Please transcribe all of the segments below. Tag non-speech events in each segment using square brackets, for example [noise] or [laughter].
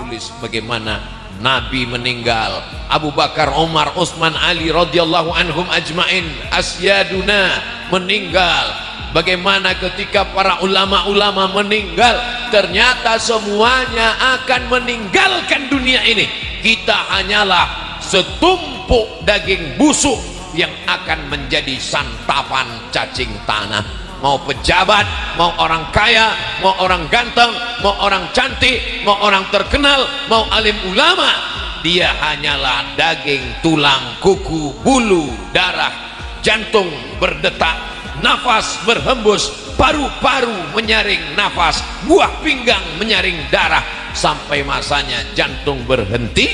tulis bagaimana Nabi meninggal. Abu Bakar, Umar, Utsman, Ali radhiyallahu anhum ajmain. Asyaduna meninggal. Bagaimana ketika para ulama-ulama meninggal ternyata semuanya akan meninggalkan dunia ini. Kita hanyalah setumpuk daging busuk yang akan menjadi santapan cacing tanah mau pejabat, mau orang kaya, mau orang ganteng, mau orang cantik, mau orang terkenal, mau alim ulama. Dia hanyalah daging, tulang, kuku, bulu, darah, jantung berdetak, nafas berhembus, paru-paru menyaring nafas, buah pinggang menyaring darah. Sampai masanya jantung berhenti,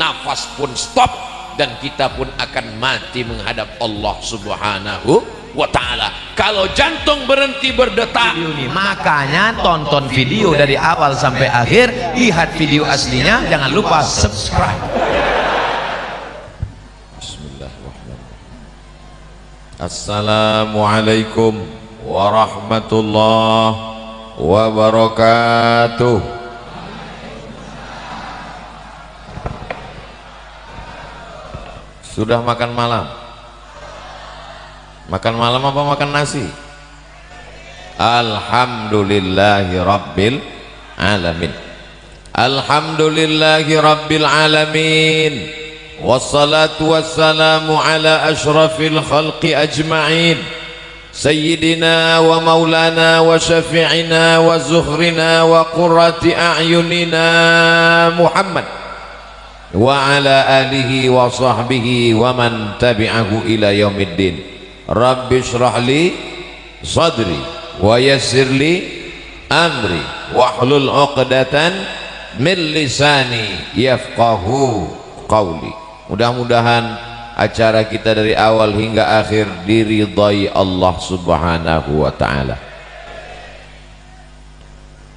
nafas pun stop dan kita pun akan mati menghadap Allah Subhanahu wa taala. Kalau jantung berhenti berdetak, makanya tonton video dari awal sampai akhir lihat video aslinya jangan lupa subscribe Assalamualaikum warahmatullahi wabarakatuh. Sudah makan malam? Makan malam apa makan nasi? Alhamdulillahi rabbil alamin. Alhamdulillahi rabbil alamin. Wassalatu wassalamu ala ashrafil khalqi ajma'in. سيدنا ومولانا وشفيعنا وزهرنا وقرة أعيننا محمد وعلى آله وصحبه ومن تبعه إلى يوم الدين Rabbi syrahli sadri wa yassirli amri wahlul 'uqdatan min lisani yafqahu qawli. Mudah-mudahan acara kita dari awal hingga akhir diridhai Allah Subhanahu wa taala.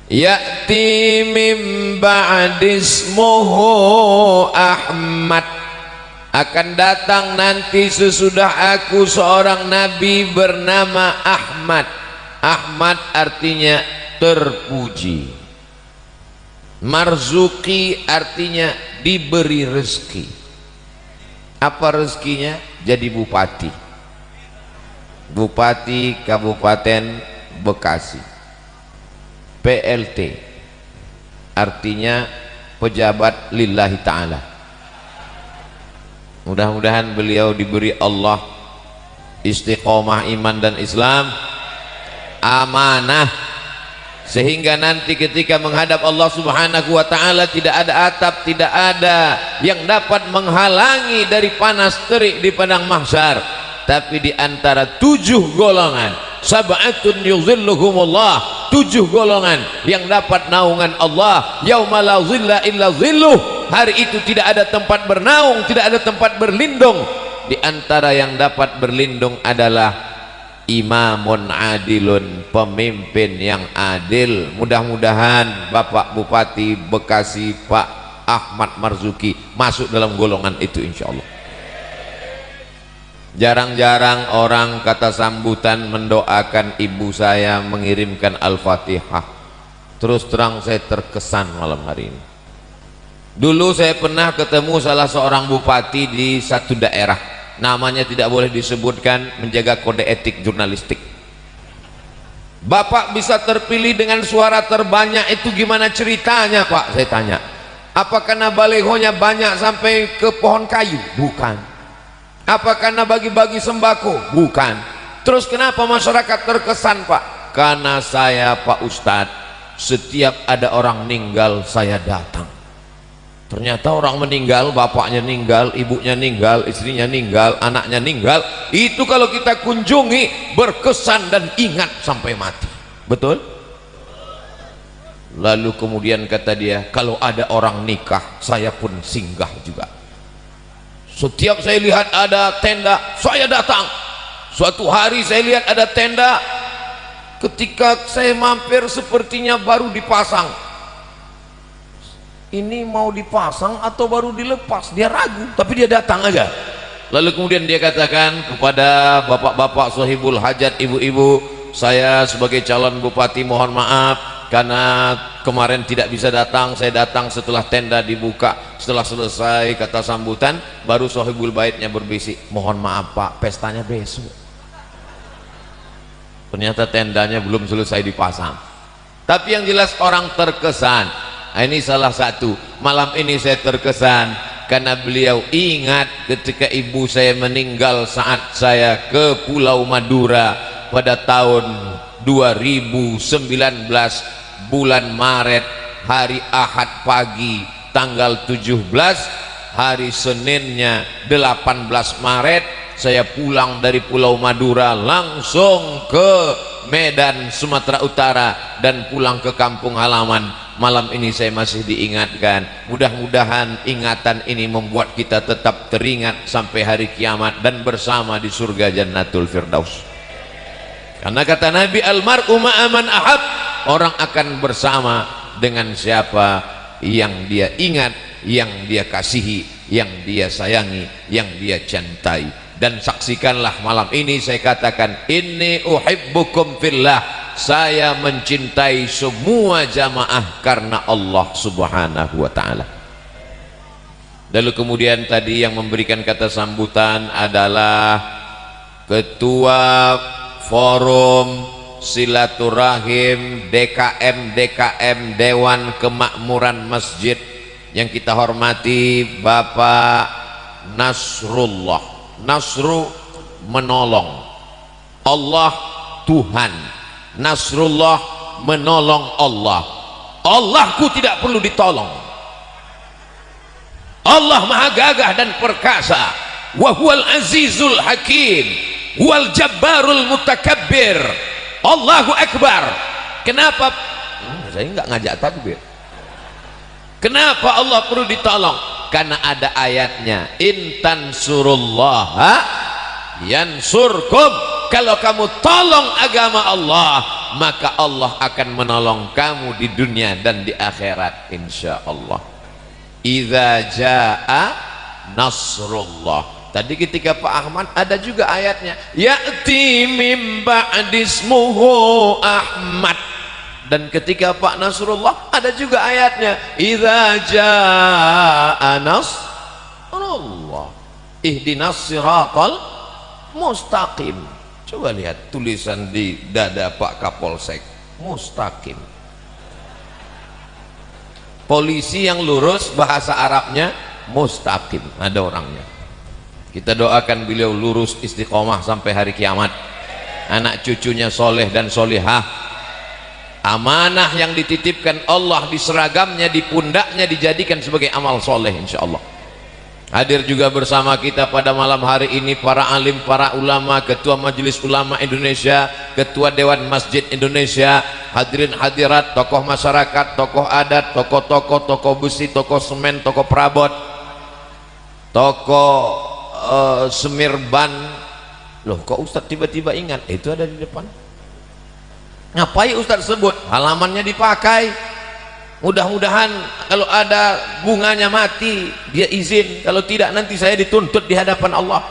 Ya'ti min ba'dismuhu Ahmad akan datang nanti sesudah aku seorang nabi bernama Ahmad. Ahmad artinya terpuji. Marzuki artinya diberi rezeki. Apa rezekinya? Jadi bupati. Bupati kabupaten Bekasi. PLT artinya pejabat lillahi ta'ala mudah-mudahan beliau diberi Allah istiqomah iman dan Islam amanah sehingga nanti ketika menghadap Allah subhanahu wa ta'ala tidak ada atap tidak ada yang dapat menghalangi dari panas terik di padang mahsyar tapi di antara tujuh golongan sab'atun yuzilluhumullah tujuh golongan yang dapat naungan Allah yauma la zilla illa zilluh hari itu tidak ada tempat bernaung tidak ada tempat berlindung. Di antara yang dapat berlindung adalah imamun adilun pemimpin yang adil. Mudah-mudahan Bapak Bupati Bekasi Pak Ahmad Marzuki masuk dalam golongan itu insya Allah jarang-jarang orang kata sambutan mendoakan ibu saya mengirimkan Al-Fatihah. Terus terang saya terkesan malam hari ini. Dulu saya pernah ketemu salah seorang bupati di satu daerah. Namanya tidak boleh disebutkan menjaga kode etik jurnalistik. Bapak bisa terpilih dengan suara terbanyak itu gimana ceritanya Pak? Saya tanya. Apa karena balehonya banyak sampai ke pohon kayu? Bukan apa karena bagi-bagi sembako? Bukan. Terus kenapa masyarakat terkesan Pak? Karena saya Pak Ustadz setiap ada orang meninggal saya datang. Ternyata orang meninggal bapaknya meninggal ibunya meninggal istrinya meninggal anaknya meninggal itu kalau kita kunjungi berkesan dan ingat sampai mati. Betul? Lalu kemudian kata dia kalau ada orang nikah saya pun singgah juga setiap saya lihat ada tenda saya datang. Suatu hari saya lihat ada tenda. Ketika saya mampir sepertinya baru dipasang. Ini mau dipasang atau baru dilepas? Dia ragu tapi dia datang aja. Lalu kemudian dia katakan kepada bapak-bapak sohibul hajat ibu-ibu saya sebagai calon bupati mohon maaf karena kemarin tidak bisa datang saya datang setelah tenda dibuka setelah selesai kata sambutan baru sohibul baitnya berbisik mohon maaf pak pestanya besok. Ternyata tendanya belum selesai dipasang. Tapi yang jelas orang terkesan. Nah, ini salah satu. Malam ini saya terkesan karena beliau ingat ketika ibu saya meninggal saat saya ke pulau Madura pada tahun 2019 bulan Maret hari Ahad pagi tanggal 17 hari Seninnya 18 Maret saya pulang dari Pulau Madura langsung ke Medan Sumatera Utara dan pulang ke kampung halaman. Malam ini saya masih diingatkan. Mudah-mudahan ingatan ini membuat kita tetap teringat sampai hari kiamat dan bersama di surga Jannatul Firdaus karena kata Nabi almar'u ma'aman ahab. Orang akan bersama dengan siapa yang dia ingat yang dia kasihi yang dia sayangi yang dia cintai. Dan saksikanlah malam ini saya katakan inni uhibbukum fillah. Saya mencintai semua jamaah karena Allah subhanahu wa ta'ala. Lalu kemudian tadi yang memberikan kata sambutan adalah ketua forum silaturahim DKM DKM Dewan Kemakmuran Masjid. Yang kita hormati Bapak Nasrullah. Nasru menolong. Allah Tuhan. Nasrullah menolong Allah. Allahku tidak perlu ditolong. Allah maha gagah dan perkasa. Wahwal azizul hakim wal jabbarul mutakabbir. Allahu akbar. Kenapa? Hmm, saya enggak ngajak takbir kenapa Allah perlu ditolong? Karena ada ayatnya intan surullaha yansurkum. Kalau kamu tolong agama Allah maka Allah akan menolong kamu di dunia dan di akhirat insya Allah. Jaa nasrullah Tadi ketika Pak Ahmad ada juga ayatnya. Ya'ti mim ba'dismuhu Ahmad. Dan ketika Pak Nasrullah ada juga ayatnya. Idza jaa nasrullah. Ihdinas siratal mustaqim. Coba lihat tulisan di dada Pak Kapolsek. Mustaqim. Polisi yang lurus bahasa Arabnya mustaqim. Ada orangnya kita doakan beliau lurus istiqomah sampai hari kiamat. Anak cucunya soleh dan solehah amanah yang dititipkan Allah di seragamnya di pundaknya dijadikan sebagai amal soleh insya Allah hadir juga bersama kita pada malam hari ini para alim, para ulama, ketua majelis ulama Indonesia ketua dewan masjid Indonesia. Hadirin hadirat, tokoh masyarakat tokoh adat, tokoh-tokoh, tokoh besi, tokoh semen, tokoh perabot tokoh uh, semirban loh kok Ustaz tiba-tiba ingat? Eh, itu ada di depan. Ngapain Ustaz sebut? Halamannya dipakai. Mudah-mudahan kalau ada bunganya mati dia izin. Kalau tidak nanti saya dituntut di hadapan Allah.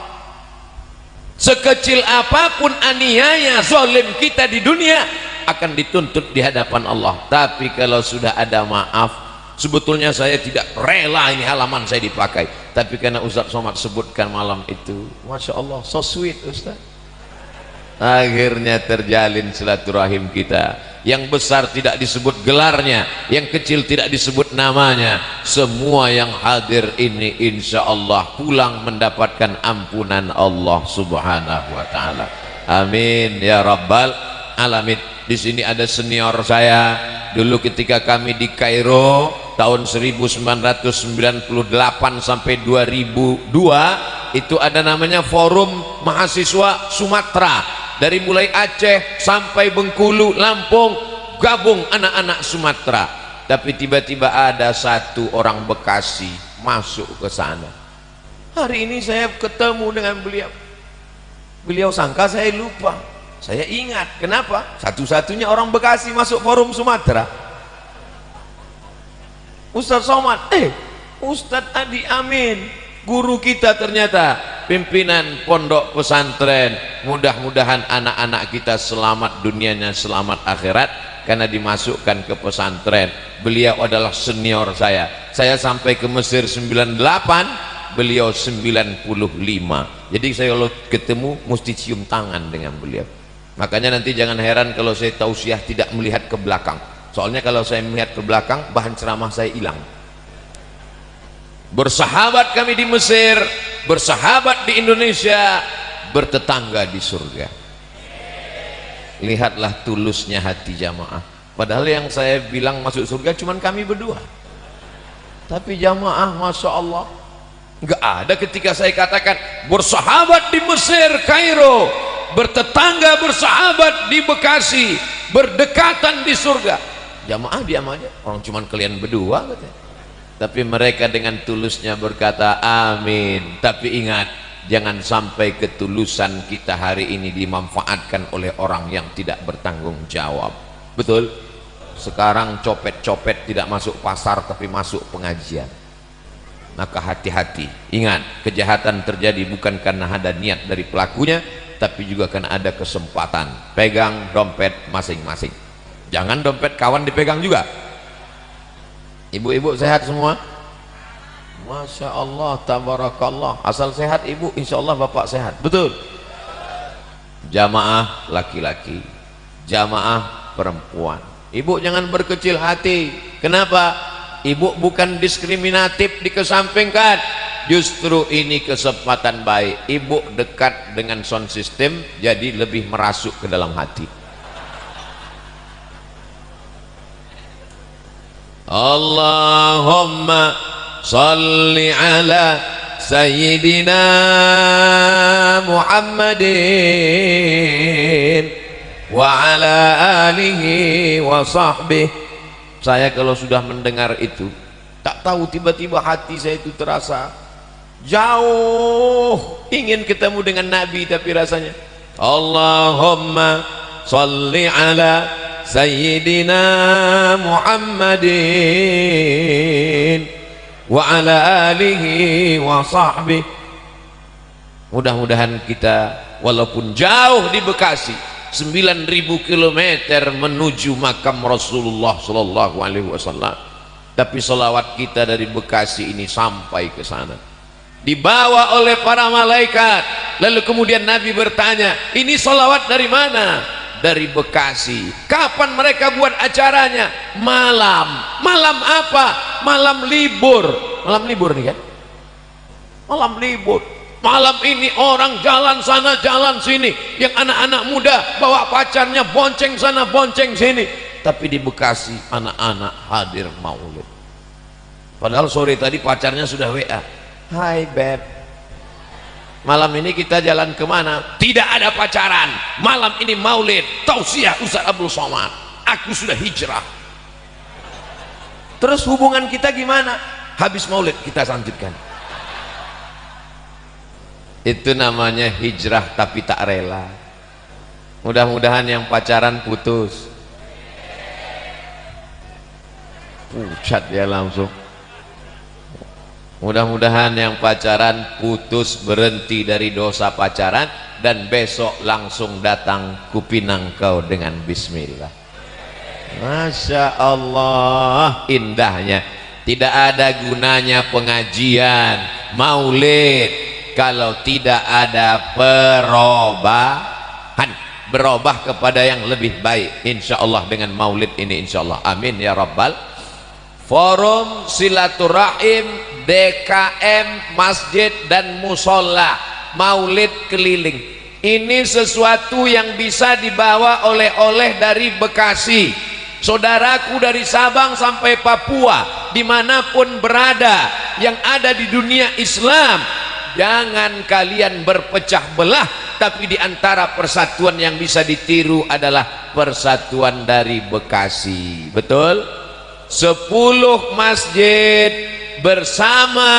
Sekecil apa pun aniaya zolim kita di dunia akan dituntut di hadapan Allah. Tapi kalau sudah ada maaf sebetulnya saya tidak rela ini halaman saya dipakai. Tapi karena Ustaz Somad sebutkan malam itu Masya Allah so sweet Ustaz. Akhirnya terjalin silaturahim kita. Yang besar tidak disebut gelarnya yang kecil tidak disebut namanya. Semua yang hadir ini insya Allah pulang mendapatkan ampunan Allah subhanahu wa ta'ala. Amin ya rabbal alamin. Di sini ada senior saya. Dulu ketika kami di Kairo tahun 1998 sampai 2002 itu ada namanya forum mahasiswa Sumatera. Dari mulai Aceh sampai Bengkulu Lampung gabung anak-anak Sumatera. Tapi tiba-tiba ada satu orang Bekasi masuk ke sana. Hari ini saya ketemu dengan beliau. Beliau sangka saya lupa. Saya ingat. Kenapa? Satu-satunya orang Bekasi masuk forum Sumatera Ustaz Somad. Eh Ustaz Adi Amin. Guru kita ternyata pimpinan pondok pesantren. Mudah-mudahan anak-anak kita selamat dunianya selamat akhirat karena dimasukkan ke pesantren. Beliau adalah senior saya. Saya sampai ke Mesir 98 beliau 95 jadi saya kalau ketemu mesti cium tangan dengan beliau. Makanya nanti jangan heran kalau saya tausiah tidak melihat ke belakang soalnya kalau saya melihat ke belakang bahan ceramah saya hilang. Bersahabat kami di Mesir bersahabat di Indonesia bertetangga di surga. Lihatlah tulusnya hati jamaah. Padahal yang saya bilang masuk surga cuma kami berdua. Tapi jamaah Masya Allah nggak ada ketika saya katakan bersahabat di Mesir Kairo. Bertetangga bersahabat di Bekasi. Berdekatan di surga jamaah diam aja. Orang cuma kalian berdua katanya. Tapi mereka dengan tulusnya berkata amin. Tapi ingat jangan sampai ketulusan kita hari ini dimanfaatkan oleh orang yang tidak bertanggung jawab. Betul? Sekarang copet-copet tidak masuk pasar tapi masuk pengajian. Maka hati-hati. Ingat kejahatan terjadi bukan karena ada niat dari pelakunya tapi juga karena ada kesempatan. Pegang dompet masing-masing jangan dompet kawan dipegang juga Ibu-ibu sehat semua? Masya Allah, tabarakallah. Asal sehat ibu, insya Allah bapak sehat. Betul? Jamaah laki-laki, jamaah perempuan. Ibu jangan berkecil hati. Kenapa? Ibu bukan diskriminatif dikesampingkan. Justru ini kesempatan baik. Ibu dekat dengan sound system, jadi lebih merasuk ke dalam hati. Allahumma salli ala Sayyidina Muhammadin wa ala alihi wa sahbihi. Saya kalau sudah mendengar itu tak tahu tiba-tiba hati saya itu terasa jauh ingin ketemu dengan Nabi tapi rasanya Allahumma salli ala Wa ala alihi wa sahbihi. Mudah-mudahan kita walaupun jauh di Bekasi 9000 km menuju makam Rasulullah sallallahu alaihi wasallam. Tapi salawat kita dari Bekasi ini sampai ke sana. Dibawa oleh para malaikat. Lalu kemudian Nabi bertanya ini salawat dari mana dari Bekasi. Kapan mereka buat acaranya? Malam. Malam apa? Malam libur. Malam libur nih kan? Malam libur. Malam ini orang jalan sana jalan sini. Yang anak-anak muda bawa pacarnya bonceng sana bonceng sini. Tapi di Bekasi anak-anak hadir maulid. Padahal sore tadi pacarnya sudah WA hai beb malam ini kita jalan ke mana? Tidak ada pacaran. Malam ini maulid tausiah Ustaz Abdul Somad. Aku sudah hijrah. Terus hubungan kita gimana? Habis maulid kita lanjutkan itu namanya hijrah tapi tak rela. Mudah-mudahan yang pacaran putus. Pucat ya langsung mudah-mudahan yang pacaran putus berhenti dari dosa pacaran dan besok langsung datang kupinang kau dengan bismillah. Masya Allah indahnya. Tidak ada gunanya pengajian. Maulid kalau tidak ada perubahan berubah kepada yang lebih baik. Insya Allah dengan maulid ini insya Allah. Amin ya rabbal. Forum silaturahim DKM masjid dan musola maulid keliling. Ini sesuatu yang bisa dibawa oleh-oleh dari Bekasi. Saudaraku dari Sabang sampai Papua di mana pun berada yang ada di dunia Islam jangan kalian berpecah belah tapi di antara persatuan yang bisa ditiru adalah persatuan dari Bekasi. Betul? 10 masjid bersama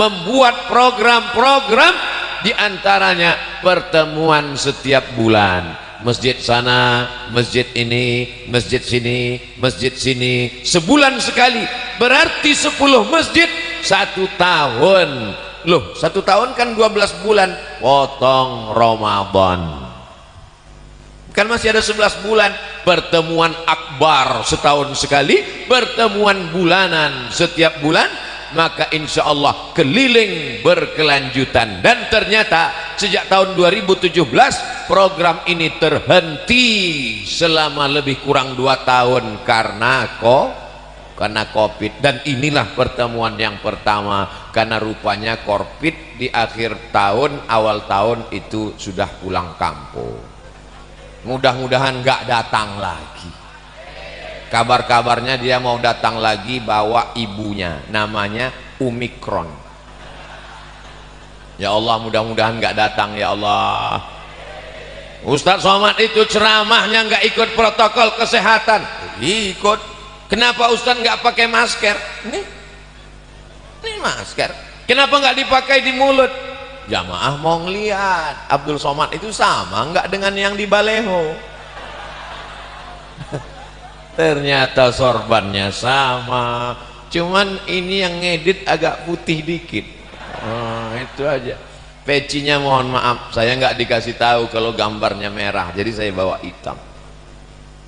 membuat program-program di antaranya pertemuan setiap bulan. Masjid sana, masjid ini, masjid sini, masjid sini. Sebulan sekali. Berarti 10 masjid satu tahun. Loh satu tahun kan 12 bulan. Potong Ramadan kan masih ada 11 bulan. Pertemuan akbar setahun sekali pertemuan bulanan setiap bulan maka insya Allah keliling berkelanjutan. Dan ternyata sejak tahun 2017 program ini terhenti selama lebih kurang dua tahun karena kok karena covid. Dan inilah pertemuan yang pertama karena rupanya covid di akhir tahun awal tahun itu sudah pulang kampung mudah-mudahan gak datang lagi. Kabar-kabarnya dia mau datang lagi bawa ibunya namanya Omikron. Ya Allah mudah-mudahan gak datang ya Allah. Ustadz Somad itu ceramahnya gak ikut protokol kesehatan. Ikut. Kenapa Ustadz gak pakai masker? Ini ini masker. Kenapa gak dipakai di mulut jamaah mau ngeliat. Abdul Somad itu sama nggak dengan yang di Baleho? [laughs] Ternyata sorbannya sama. Cuman ini yang ngedit agak putih dikit. Oh, itu aja. Pecinya mohon maaf saya nggak dikasih tahu kalau gambarnya merah jadi saya bawa hitam.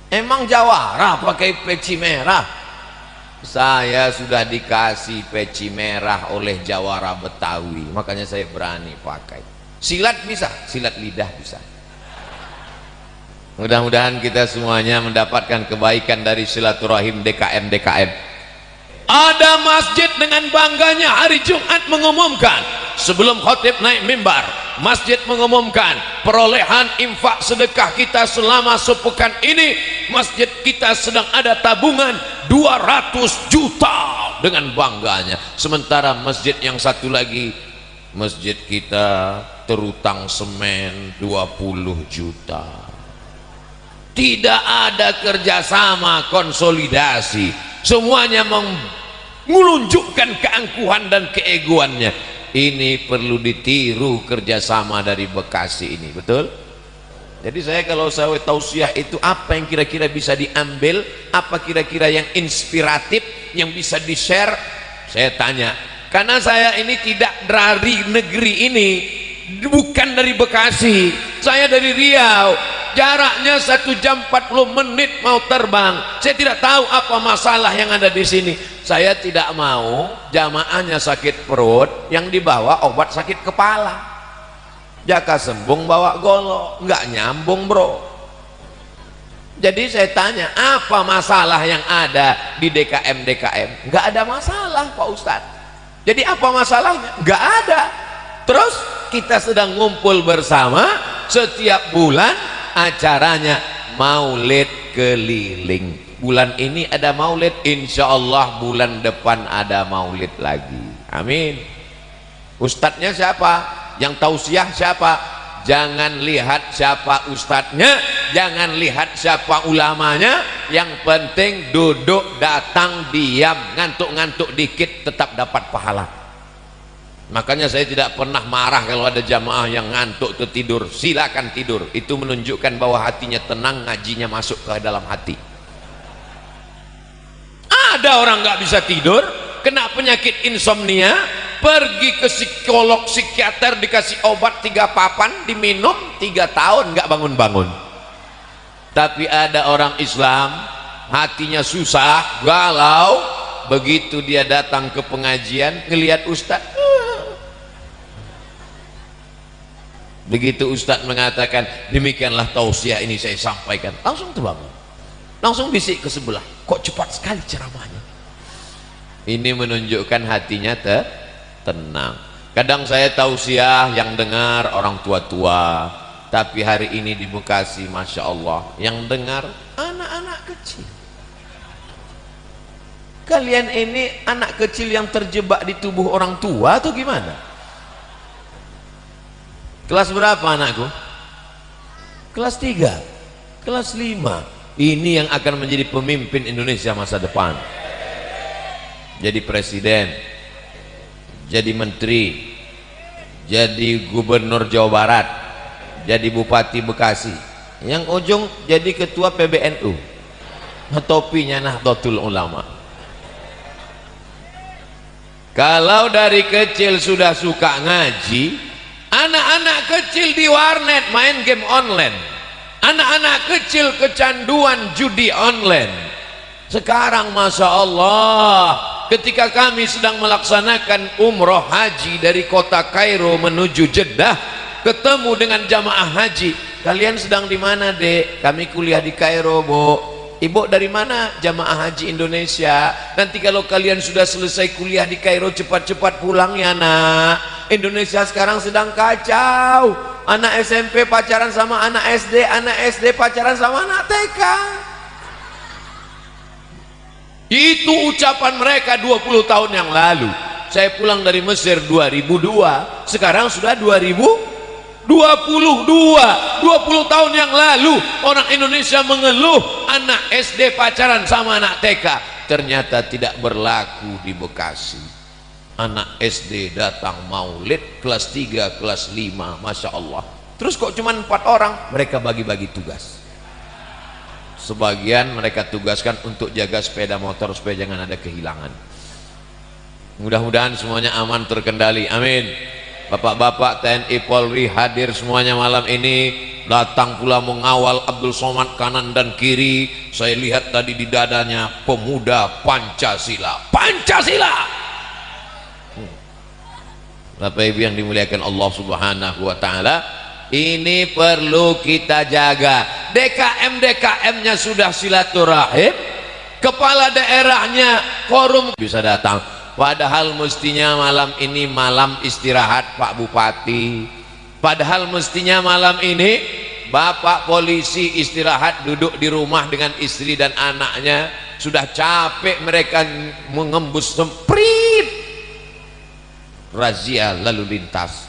Emang jawara pakai peci merah saya sudah dikasih peci merah oleh Jawara Betawi. Makanya saya berani pakai. Silat bisa silat lidah bisa. Mudah-mudahan kita semuanya mendapatkan kebaikan dari silaturahim DKM DKM ada masjid dengan bangganya hari Jumat mengumumkan sebelum khotib naik mimbar masjid mengumumkan perolehan infak sedekah kita selama sepekan ini. Masjid kita sedang ada tabungan 200 juta. Dengan bangganya. Sementara masjid yang satu lagi masjid kita terutang semen 20 juta. Tidak ada kerjasama konsolidasi. Semuanya mengunjukkan keangkuhan dan keegoannya ini perlu ditiru kerjasama dari Bekasi ini betul? jadi saya kalau saya tausiah itu apa yang kira-kira bisa diambil apa kira-kira yang inspiratif yang bisa di share saya tanya karena saya ini tidak dari negeri ini bukan dari Bekasi saya dari Riau. Jaraknya satu jam 40 menit mau terbang. Saya tidak tahu apa masalah yang ada di sini. Saya tidak mau jamaahnya sakit perut yang dibawa obat sakit kepala. Jaka sembung bawa golok. Nggak nyambung bro. Jadi saya tanya apa masalah yang ada di DKM DKM nggak ada masalah Pak Ustadz. Jadi apa masalahnya? Nggak ada terus kita sedang ngumpul bersama setiap bulan acaranya maulid keliling. Bulan ini ada maulid insya Allah bulan depan ada maulid lagi. Amin. Ustadznya siapa? Yang tausiah siapa? Jangan lihat siapa ustadznya jangan lihat siapa ulamanya. Yang penting duduk datang diam ngantuk-ngantuk dikit tetap dapat pahala makanya saya tidak pernah marah kalau ada jamaah yang ngantuk tertidur silakan tidur. Itu menunjukkan bahwa hatinya tenang ngajinya masuk ke dalam hati. Ada orang nggak bisa tidur kena penyakit insomnia pergi ke psikolog psikiater dikasih obat tiga papan diminum tiga tahun nggak bangun-bangun. Tapi ada orang Islam hatinya susah galau begitu dia datang ke pengajian ngelihat Ustaz begitu Ustaz mengatakan demikianlah tausiah ini saya sampaikan. Langsung terbangun. Langsung bisik ke sebelah. Kok cepat sekali ceramahnya? Ini menunjukkan hatinya te tenang. Kadang saya tausiah yang dengar orang tua-tua. Tapi hari ini di Bekasi Masya Allah yang dengar anak-anak kecil. Kalian ini anak kecil yang terjebak di tubuh orang tua atau gimana kelas berapa anakku? Kelas 3 kelas 5 ini yang akan menjadi pemimpin Indonesia masa depan. Jadi presiden jadi menteri jadi gubernur Jawa Barat jadi bupati Bekasi. Yang ujung jadi ketua PBNU topinya Nahdlatul Ulama. Kalau dari kecil sudah suka ngaji anak-anak kecil di warnet main game online. Anak-anak kecil kecanduan judi online. Sekarang Masya Allah ketika kami sedang melaksanakan umroh haji dari kota Kairo menuju Jeddah ketemu dengan jamaah haji. Kalian sedang di mana dek? Kami kuliah di Kairo bu ibu dari mana jamaah haji Indonesia? Nanti kalau kalian sudah selesai kuliah di Kairo cepat-cepat pulang ya nak. Indonesia sekarang sedang kacau. Anak SMP pacaran sama anak SD anak SD pacaran sama anak TK itu ucapan mereka 20 tahun yang lalu. Saya pulang dari Mesir 2002 sekarang sudah 2022 20 tahun yang lalu orang Indonesia mengeluh anak SD pacaran sama anak TK ternyata tidak berlaku di Bekasi. Anak SD datang maulid kelas 3 kelas 5 Masya Allah. Terus kok cuma empat orang? Mereka bagi-bagi tugas. Sebagian mereka tugaskan untuk jaga sepeda motor supaya jangan ada kehilangan. Mudah-mudahan semuanya aman terkendali. Amin bapak-bapak TNI Polri hadir semuanya malam ini. Datang pula mengawal Abdul Somad kanan dan kiri. Saya lihat tadi di dadanya pemuda Pancasila. Pancasila! Hmm. Bapak Ibu yang dimuliakan Allah Subhanahu wa taala ini perlu kita jaga. DKM DKM nya sudah silaturahim. Kepala daerahnya forum bisa datang padahal mestinya malam ini malam istirahat Pak Bupati. Padahal mestinya malam ini Bapak polisi istirahat duduk di rumah dengan istri dan anaknya. Sudah capek mereka mengembus semprit. Razia lalu lintas.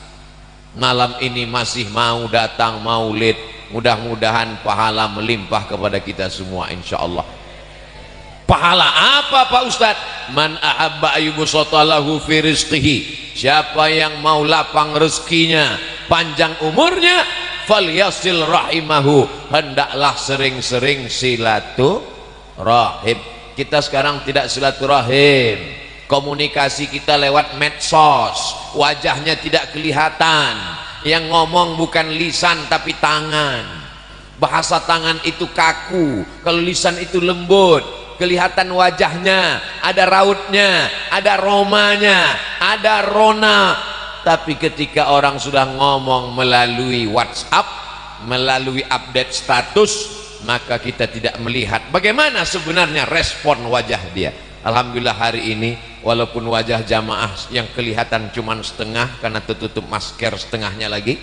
Malam ini masih mau datang maulid mudah-mudahan pahala melimpah kepada kita semua insya Allah pahala apa Pak Ustadz? Man ahabba ayyubusatalahu fi siapa yang mau lapang rezekinya panjang umurnya falyasil rahimahu. Hendaklah sering-sering silaturahim. Kita sekarang tidak silaturahim. Komunikasi kita lewat medsos. Wajahnya tidak kelihatan. Yang ngomong bukan lisan tapi tangan. Bahasa tangan itu kaku. Kalau lisan itu lembut kelihatan wajahnya ada rautnya ada romanya ada rona. Tapi ketika orang sudah ngomong melalui whatsapp melalui update status maka kita tidak melihat bagaimana sebenarnya respon wajah dia. Alhamdulillah hari ini walaupun wajah jamaah yang kelihatan cuma setengah karena tertutup masker setengahnya lagi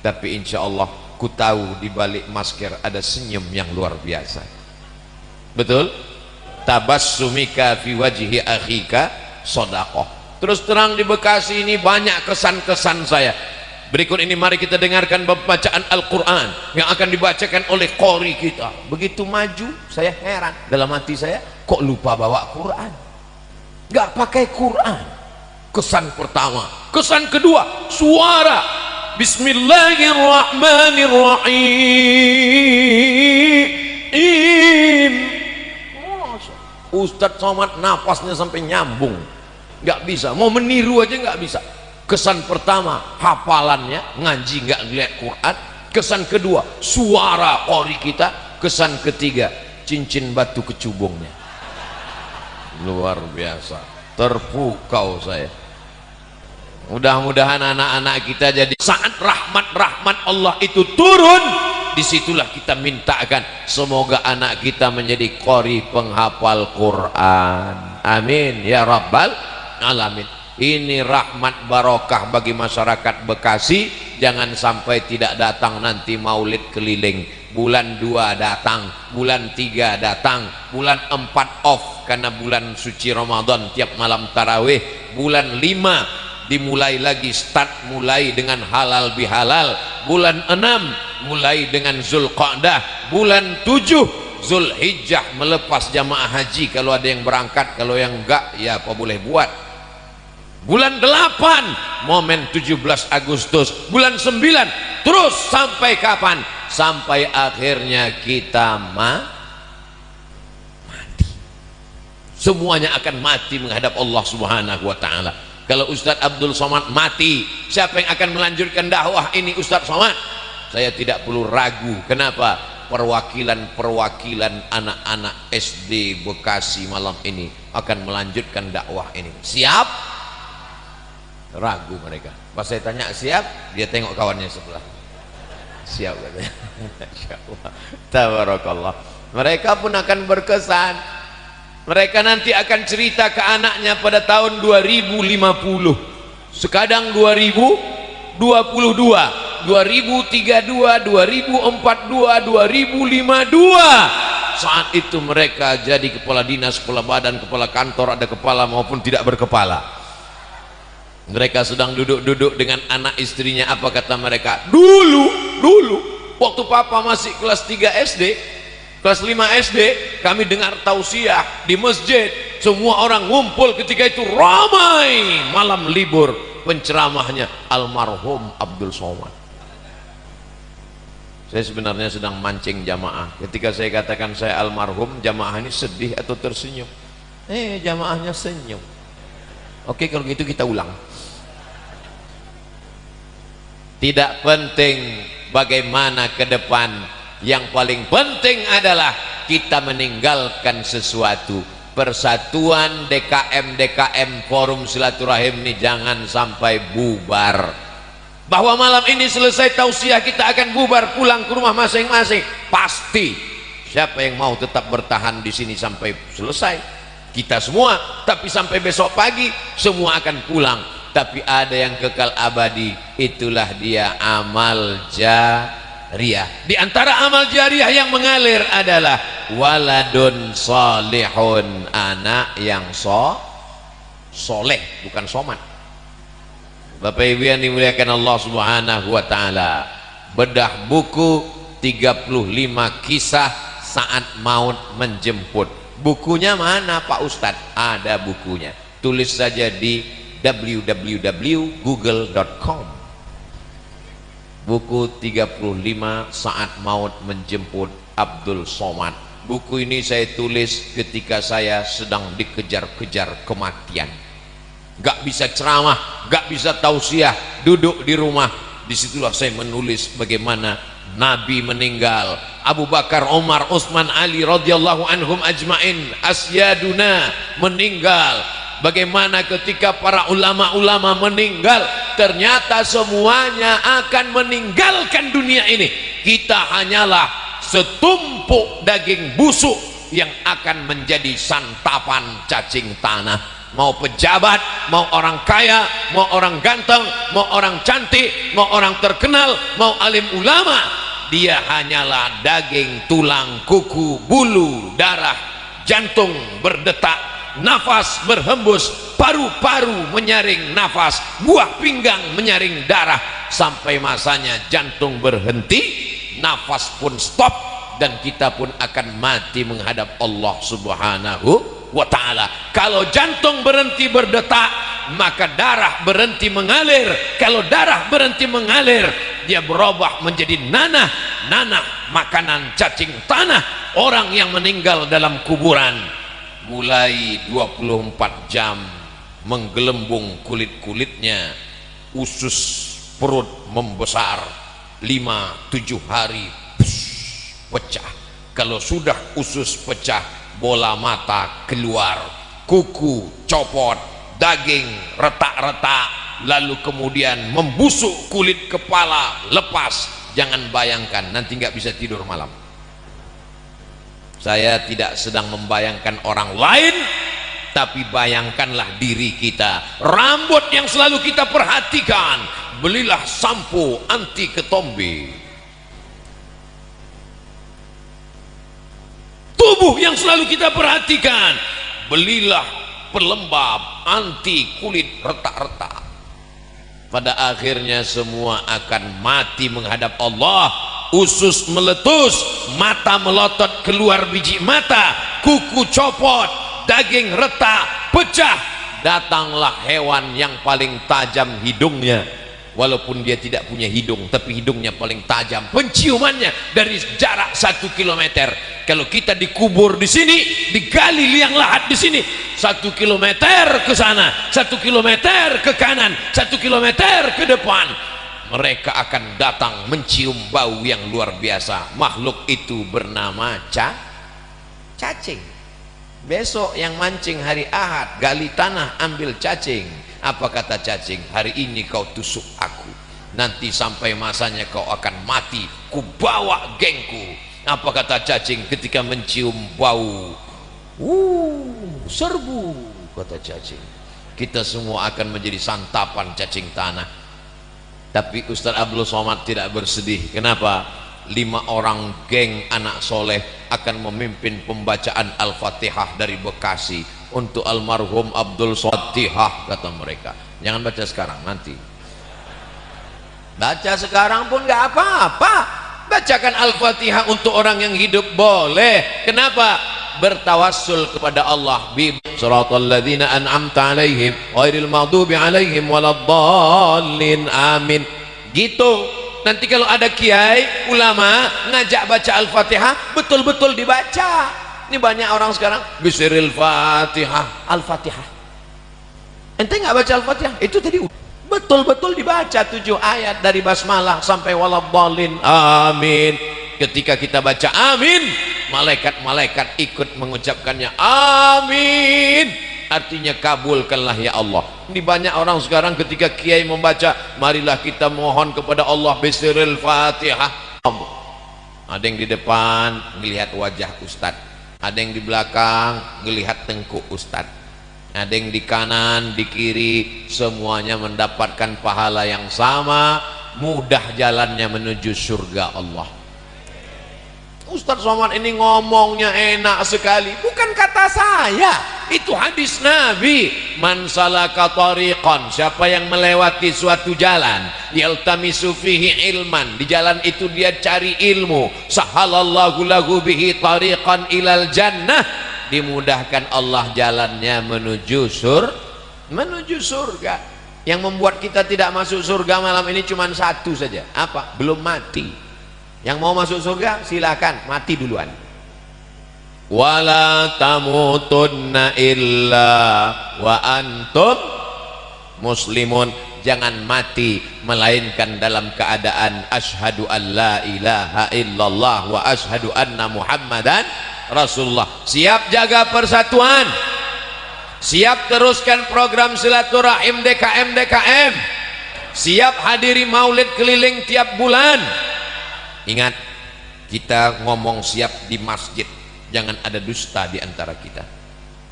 tapi insya Allah ku tahu di balik masker ada senyum yang luar biasa. Betul tabassumika fi wajhi akhika sodakoh terus terang di Bekasi ini banyak kesan-kesan saya. Berikut ini mari kita dengarkan bacaan Al-Quran yang akan dibacakan oleh kori kita. Begitu maju saya heran. Dalam hati saya kok lupa bawa Quran? Nggak pakai Quran. Kesan pertama. Kesan kedua suara. Bismillahirrahmanirrahim Ustadz Somad napasnya sampai nyambung. Nggak bisa. Mau meniru aja nggak bisa. Kesan pertama hafalannya ngaji nggak ngeliat Quran. Kesan kedua suara kori kita. Kesan ketiga cincin batu kecubungnya. Luar biasa. Terpukau saya. Mudah-mudahan anak-anak kita jadi saat rahmat-rahmat Allah itu turun di situlah kita mintakan semoga anak kita menjadi kori penghafal Quran. Amin. Ya rabbal alamin. Ini rahmat barokah bagi masyarakat Bekasi. Jangan sampai tidak datang nanti maulid keliling. Bulan 2 datang bulan 3 datang bulan 4 off karena bulan suci Ramadan tiap malam tarawih bulan 5 dimulai lagi start mulai dengan halal bihalal. Bulan 6 mulai dengan Zulqa'dah. Bulan 7 Zulhijjah. Melepas jamaah haji. Kalau ada yang berangkat kalau yang enggak ya apa boleh buat. Bulan 8 momen 17 Agustus. Bulan 9 terus sampai kapan? Sampai akhirnya kita ma mati. Semuanya akan mati menghadap Allah subhanahu wa ta'ala kalau Ustadz Abdul Somad mati siapa yang akan melanjutkan dakwah ini Ustadz Somad? Saya tidak perlu ragu. Kenapa? Perwakilan-perwakilan anak-anak SD Bekasi malam ini akan melanjutkan dakwah ini. Siap? Ragu mereka. Pas saya tanya siap? Dia tengok kawannya sebelah. Siap katanya. [laughs] Tabarakallah. Mereka pun akan berkesan mereka nanti akan cerita ke anaknya pada tahun 2050 sekadang 2022 2032 2042 2052 saat itu mereka jadi kepala dinas kepala badan kepala kantor ada kepala maupun tidak berkepala. Mereka sedang duduk-duduk dengan anak istrinya apa kata mereka? Dulu dulu waktu papa masih kelas 3 SD kelas 5 SD kami dengar tausiah di masjid. Semua orang ngumpul ketika itu ramai. Malam libur penceramahnya almarhum Abdul Somad. Saya sebenarnya sedang mancing jamaah. Ketika saya katakan saya almarhum jamaah ini sedih atau tersenyum? Eh jamaahnya senyum. Oke kalau gitu kita ulang. Tidak penting bagaimana ke depan yang paling penting adalah kita meninggalkan sesuatu. Persatuan DKM DKM forum silaturahim ini jangan sampai bubar. Bahwa malam ini selesai tausiah kita akan bubar pulang ke rumah masing-masing. Pasti. Siapa yang mau tetap bertahan di sini sampai selesai? Kita semua. Tapi sampai besok pagi semua akan pulang. Tapi ada yang kekal abadi. Itulah dia amal jariah di antara amal jariah yang mengalir adalah waladun solihun anak yang so soleh bukan somat Bapak Ibu yang dimuliakan Allah Subhanahu wa taala. Bedah buku 35 kisah saat maut menjemput. Bukunya mana Pak Ustadz? Ada bukunya. Tulis saja di www.google.com. Buku 35 saat maut menjemput Abdul Somad. Buku ini saya tulis ketika saya sedang dikejar-kejar kematian gak bisa ceramah, gak bisa tausiah, duduk di rumah. Di situlah saya menulis bagaimana Nabi meninggal, Abu Bakar, Omar, Utsman, Ali radhiyallahu anhum ajmain, asyaduna meninggal. Bagaimana ketika para ulama-ulama meninggal, ternyata semuanya akan meninggalkan dunia ini. Kita hanyalah setumpuk daging busuk yang akan menjadi santapan cacing tanah mau pejabat, mau orang kaya, mau orang ganteng, mau orang cantik, mau orang terkenal, mau alim ulama, dia hanyalah daging, tulang, kuku, bulu, darah, jantung berdetak, nafas berhembus, paru-paru menyaring nafas, buah pinggang menyaring darah, sampai masanya jantung berhenti, nafas pun stop, dan kita pun akan mati menghadap Allah subhanahu wa ta'ala. Kalau jantung berhenti berdetak maka darah berhenti mengalir. Kalau darah berhenti mengalir dia berubah menjadi nanah. Nanah makanan cacing tanah. Orang yang meninggal dalam kuburan mulai 24 jam menggelembung kulit-kulitnya usus perut membesar 5-7 hari pecah. Kalau sudah usus pecah bola mata keluar kuku copot daging retak-retak lalu kemudian membusuk kulit kepala lepas. Jangan bayangkan nanti nggak bisa tidur malam saya tidak sedang membayangkan orang lain tapi bayangkanlah diri kita. Rambut yang selalu kita perhatikan. Belilah sampo anti ketombe. Tubuh yang selalu kita perhatikan. Belilah pelembab anti kulit retak-retak. Pada akhirnya semua akan mati menghadap Allah usus meletus mata melotot keluar biji mata kuku copot daging retak pecah. Datanglah hewan yang paling tajam hidungnya. Walaupun dia tidak punya hidung tapi hidungnya paling tajam. Penciumannya dari jarak satu kilometer. Kalau kita dikubur di sini digali liang lahat di sini. Satu kilometer ke sana satu kilometer ke kanan satu kilometer ke depan mereka akan datang mencium bau yang luar biasa. Makhluk itu bernama ca cacing. Besok yang mancing hari ahad gali tanah ambil cacing. Apa kata cacing? Hari ini kau tusuk aku. Nanti sampai masanya kau akan mati. Ku bawa gengku. Apa kata cacing ketika mencium bau? Uh serbu kata cacing. Kita semua akan menjadi santapan cacing tanah tapi Ustaz Abdul Somad tidak bersedih. Kenapa? Lima orang geng anak soleh akan memimpin pembacaan Al-Fatihah dari Bekasi untuk almarhum Abdul Fatihah kata mereka. Jangan baca sekarang nanti. Baca sekarang pun gak apa-apa. Bacakan Al-Fatihah untuk orang yang hidup boleh. Kenapa bertawassul kepada Allah. Bi siratal ladzina an'amta alaihim ghairil maghdubi alaihim waladdallin amin. Gitu. Nanti kalau ada kiai ulama ngajak baca al-fatihah betul-betul dibaca. Ini banyak orang sekarang bisiril fatihah. Al-fatihah. Ente nggak baca al-fatihah? Itu tadi betul-betul dibaca tujuh ayat dari basmalah sampai waladdallin amin. Ketika kita baca amin malaikat-malaikat ikut mengucapkannya amin. Artinya kabulkanlah ya Allah. Ini banyak orang sekarang ketika kiai membaca marilah kita mohon kepada Allah bisiril fatihah. Ada yang di depan melihat wajah ustad ada yang di belakang melihat tengkuk ustad ada yang di kanan di kiri semuanya mendapatkan pahala yang sama. Mudah jalannya menuju surga Allah Ustaz Somad ini ngomongnya enak sekali. Bukan kata saya. Itu hadis Nabi. Man salaka tariqan. Siapa yang melewati suatu jalan yaltamisu fihi ilman. Di jalan itu dia cari ilmu. Sahalallahu lahu bihi tariqan ilal jannah. Dimudahkan Allah jalannya menuju sur menuju surga. Yang membuat kita tidak masuk surga malam ini cuma satu saja. Apa? Belum mati yang mau masuk surga silakan mati duluan. Wala tamutunna illa wa antum muslimun. Jangan mati melainkan dalam keadaan asyhadu an la ilaha illallah wa asyhadu anna muhammadan rasulullah. Siap jaga persatuan. Siap teruskan program silaturahim DKM DKM siap hadiri maulid keliling tiap bulan ingat kita ngomong siap di masjid. Jangan ada dusta di antara kita.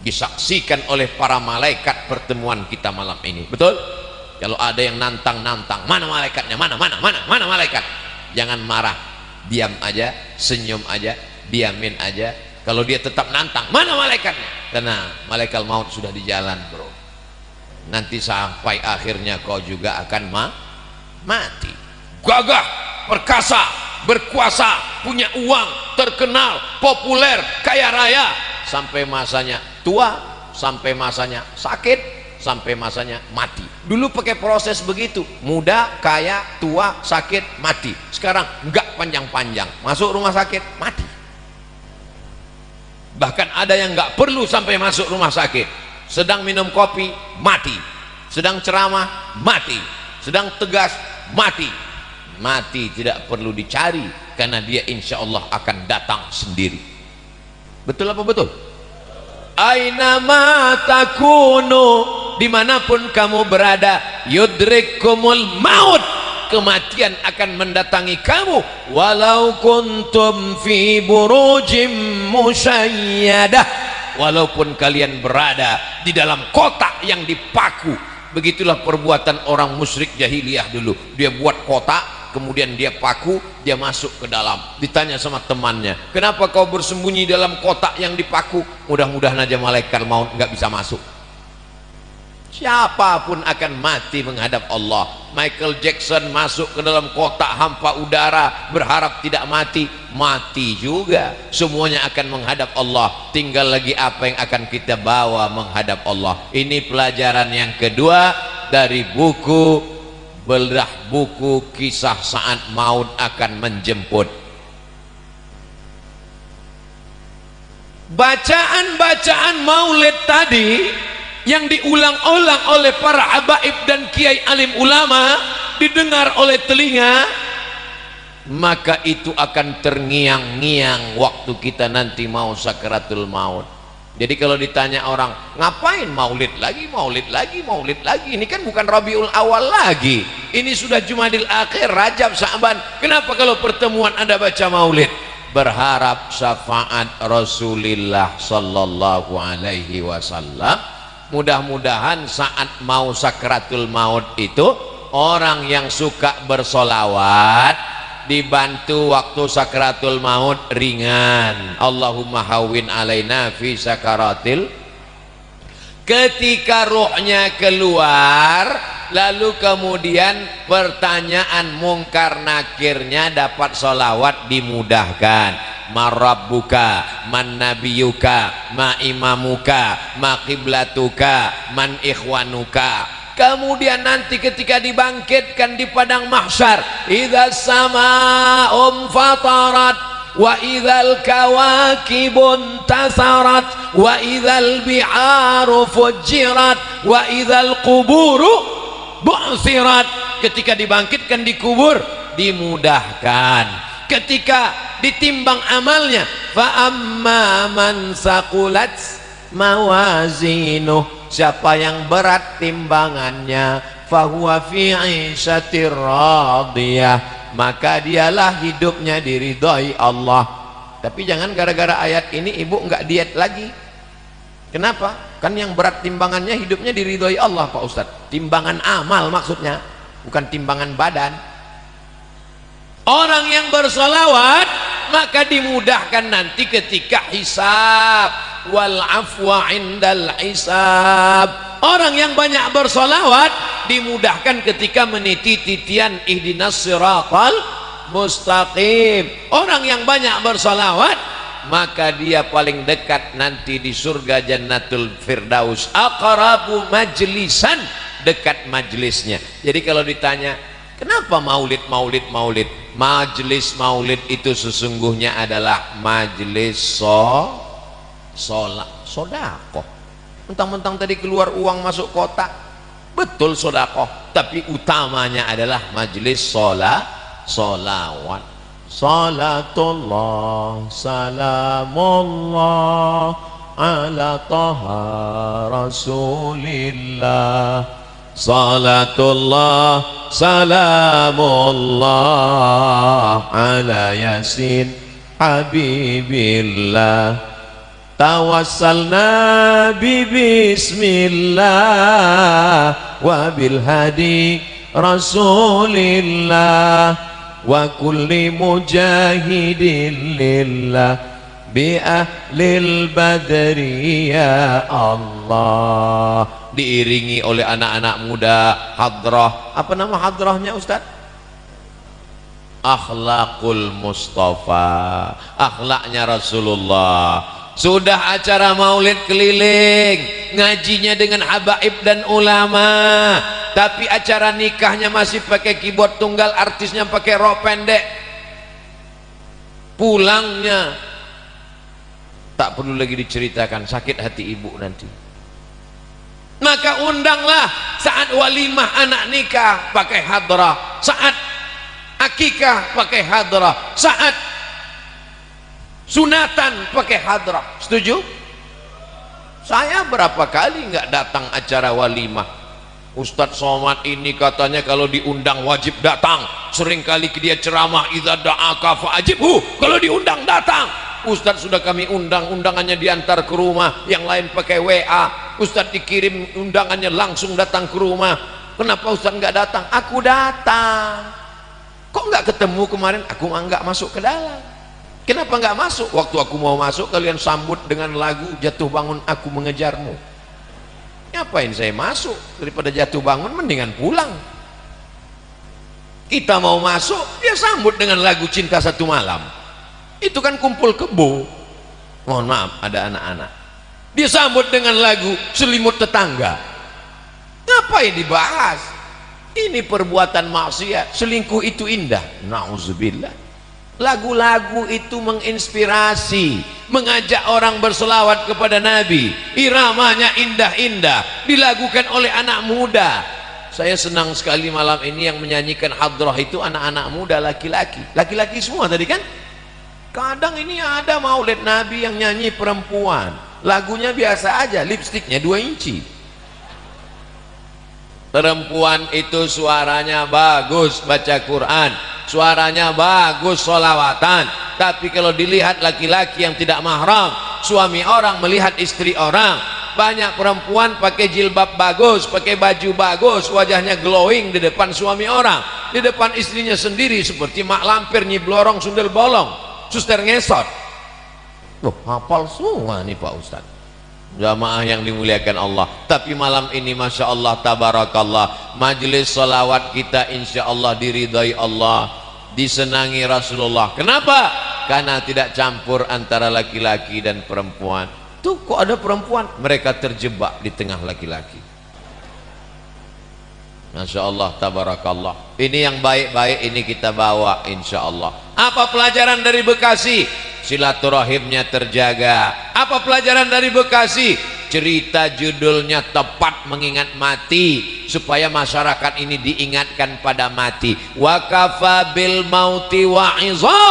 Disaksikan oleh para malaikat pertemuan kita malam ini. Betul? Kalau ada yang nantang-nantang mana malaikatnya? Mana mana mana mana malaikat? Jangan marah. Diam aja senyum aja diamin aja. Kalau dia tetap nantang mana malaikatnya? Karena malaikat maut sudah di jalan bro. Nanti sampai akhirnya kau juga akan ma mati. Gagah perkasa berkuasa, punya uang, terkenal, populer, kaya raya sampai masanya tua, sampai masanya sakit, sampai masanya mati. Dulu pakai proses begitu, muda, kaya, tua, sakit, mati. Sekarang enggak panjang-panjang, masuk rumah sakit, mati. Bahkan ada yang enggak perlu sampai masuk rumah sakit. Sedang minum kopi, mati. Sedang ceramah, mati. Sedang tegas, mati mati tidak perlu dicari karena dia insya Allah akan datang sendiri. Betul apa betul? Aina takunu? Di mana pun kamu berada yudrikumul maut. Kematian akan mendatangi kamu. Walau kuntum fi burujim musayyadah. Walaupun kalian berada di dalam kotak yang dipaku. Begitulah perbuatan orang musyrik jahiliyah dulu. Dia buat kotak kemudian dia paku dia masuk ke dalam. Ditanya sama temannya kenapa kau bersembunyi dalam kotak yang dipaku? Mudah-mudahan aja malaikat mau nggak bisa masuk. Siapa pun akan mati menghadap Allah. Michael Jackson masuk ke dalam kotak hampa udara berharap tidak mati. Mati juga. Semuanya akan menghadap Allah. Tinggal lagi apa yang akan kita bawa menghadap Allah. Ini pelajaran yang kedua dari buku belah buku kisah saat maut akan menjemput. Bacaan-bacaan maulid tadi yang diulang-ulang oleh para habaib dan kiai alim ulama didengar oleh telinga maka itu akan terngiang-ngiang waktu kita nanti mau sakaratul maut jadi kalau ditanya orang ngapain maulid lagi maulid lagi maulid lagi? Ini kan bukan Rabiul Awal lagi. Ini sudah Jumadil Akhir Rajab Sa'ban kenapa kalau pertemuan Anda baca maulid? Berharap syafaat Rasulullah sallallahu alaihi wasallam. Mudah-mudahan saat mau sakratul maut itu orang yang suka bersolawat dibantu waktu sakratul maut ringan. Allahumma hawin alaina fi sakaratil ketika ruhnya keluar lalu kemudian pertanyaan mungkar nakirnya dapat solawat dimudahkan. Marabbuka man nabiyuka ma imamuka ma qiblatuka man ikhwanuka kemudian nanti ketika dibangkitkan di padang mahsyar idza samaa'um fatarat wa idzal kawakibun tasarat wa idzal bi'aru fujirat wa idzal quburu bu'sirat. Ketika dibangkitkan di kubur dimudahkan. Ketika ditimbang amalnya fa amma man saqulat mawazinuh siapa yang berat timbangannya fahuwa fi maka dialah hidupnya diridhoi Allah. Tapi jangan gara-gara ayat ini ibu enggak diet lagi. Kenapa? kan yang berat timbangannya hidupnya diridhoi Allah Pak Ustadz. Timbangan amal maksudnya bukan timbangan badan orang yang bersolawat maka dimudahkan nanti ketika hisab. Wal afwa indal hisab. Orang yang banyak bersolawat dimudahkan ketika meniti titian ihdinas siratal mustaqim. Orang yang banyak bersolawat maka dia paling dekat nanti di surga jannatul firdaus. Aqrabu majlisan dekat majlisnya. Jadi kalau ditanya kenapa maulid maulid maulid majlis maulid itu sesungguhnya adalah majlis so sholat sodakoh. Mentang-mentang tadi keluar uang masuk kotak betul sodakoh. Tapi utamanya adalah majelis sholat sholawat salatullah salamullah ala taha rasulillah salatullah salamullah ala yasin habibillah. Tawassalna bi bismillah wa bil hadi rasulillah wa kulli mujahidin lillah ya diiringi oleh anak-anak muda hadrah. Apa nama hadrahnya Ustaz? Akhlakul mustafa. Akhlaknya Rasulullah. Sudah acara maulid keliling ngajinya dengan habaib dan ulama. Tapi acara nikahnya masih pakai keyboard tunggal artisnya pakai rok pendek. Pulangnya. Tak perlu lagi diceritakan sakit hati ibu nanti maka undanglah saat walimah anak nikah pakai hadrah. Saat akikah pakai hadrah. Saat sunatan pakai hadrah. Setuju? Saya berapa kali nggak datang acara walimah? Ustadz Somad ini katanya kalau diundang wajib datang. Seringkali dia ceramah idza da'aka fa'ajibhu kalau diundang datang. Ustadz sudah kami undang undangannya diantar ke rumah yang lain pakai WA Ustadz dikirim undangannya langsung datang ke rumah kenapa Ustadz nggak datang aku datang kok nggak ketemu kemarin aku nggak masuk ke dalam Kenapa nggak masuk? Waktu aku mau masuk kalian sambut dengan lagu jatuh bangun aku mengejarmu. Ngapain saya masuk? Daripada jatuh bangun mendingan pulang. Kita mau masuk, dia sambut dengan lagu cinta satu malam. Itu kan kumpul kebo. Mohon maaf, ada anak-anak. Dia sambut dengan lagu selimut tetangga. Ngapain dibahas? Ini perbuatan maksiat. Selingkuh itu indah. Nauzubillah Lagu-lagu itu menginspirasi, mengajak orang berselawat kepada Nabi. Iramanya indah-indah, dilakukan oleh anak muda. saya senang sekali malam ini yang menyanyikan hadrah itu anak-anak muda laki-laki laki-laki semua tadi kan kadang ini ada maulid nabi yang nyanyi perempuan lagunya biasa aja lipstiknya 2 inci. Perempuan itu suaranya bagus baca Quran suaranya bagus solawatan tapi kalau dilihat laki-laki yang tidak mahram suami orang melihat istri orang. Banyak perempuan pakai jilbab bagus pakai baju bagus wajahnya glowing di depan suami orang. Di depan istrinya sendiri seperti mak lampir nyiblorong sundel bolong suster ngesot loh hafal semua nih Pak Ustadz jamaah yang dimuliakan Allah. Tapi malam ini Masya Allah Tabarakallah majelis salawat kita Insya Allah diridai Allah. Disenangi Rasulullah. Kenapa? karena tidak campur antara laki-laki dan perempuan. Tuh kok ada perempuan? Mereka terjebak di tengah laki-laki. Masya Allah tabarakallah. Ini yang baik-baik ini kita bawa insya Allah. Apa pelajaran dari Bekasi silaturahimnya terjaga. Apa pelajaran dari Bekasi? Cerita judulnya tepat mengingat mati supaya masyarakat ini diingatkan pada mati. Wakafa bil mauti wa'iza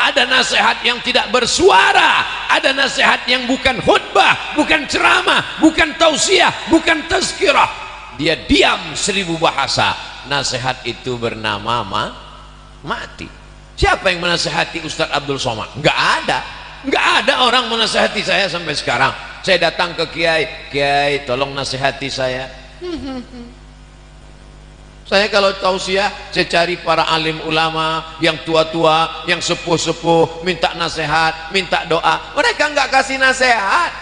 ada nasihat yang tidak bersuara ada nasihat yang bukan khutbah bukan ceramah bukan tausiah bukan tazkirah. Dia diam seribu bahasa. Nasihat itu bernama ma mati siapa yang menasihati Ustadz Abdul Somad? Enggak ada. Enggak ada orang menasihati saya sampai sekarang. Saya datang ke kiai kiai tolong nasihati saya. [laughs] Saya kalau tausiah saya cari para alim ulama yang tua-tua yang sepuh-sepuh minta nasihat minta doa. Mereka enggak kasih nasihat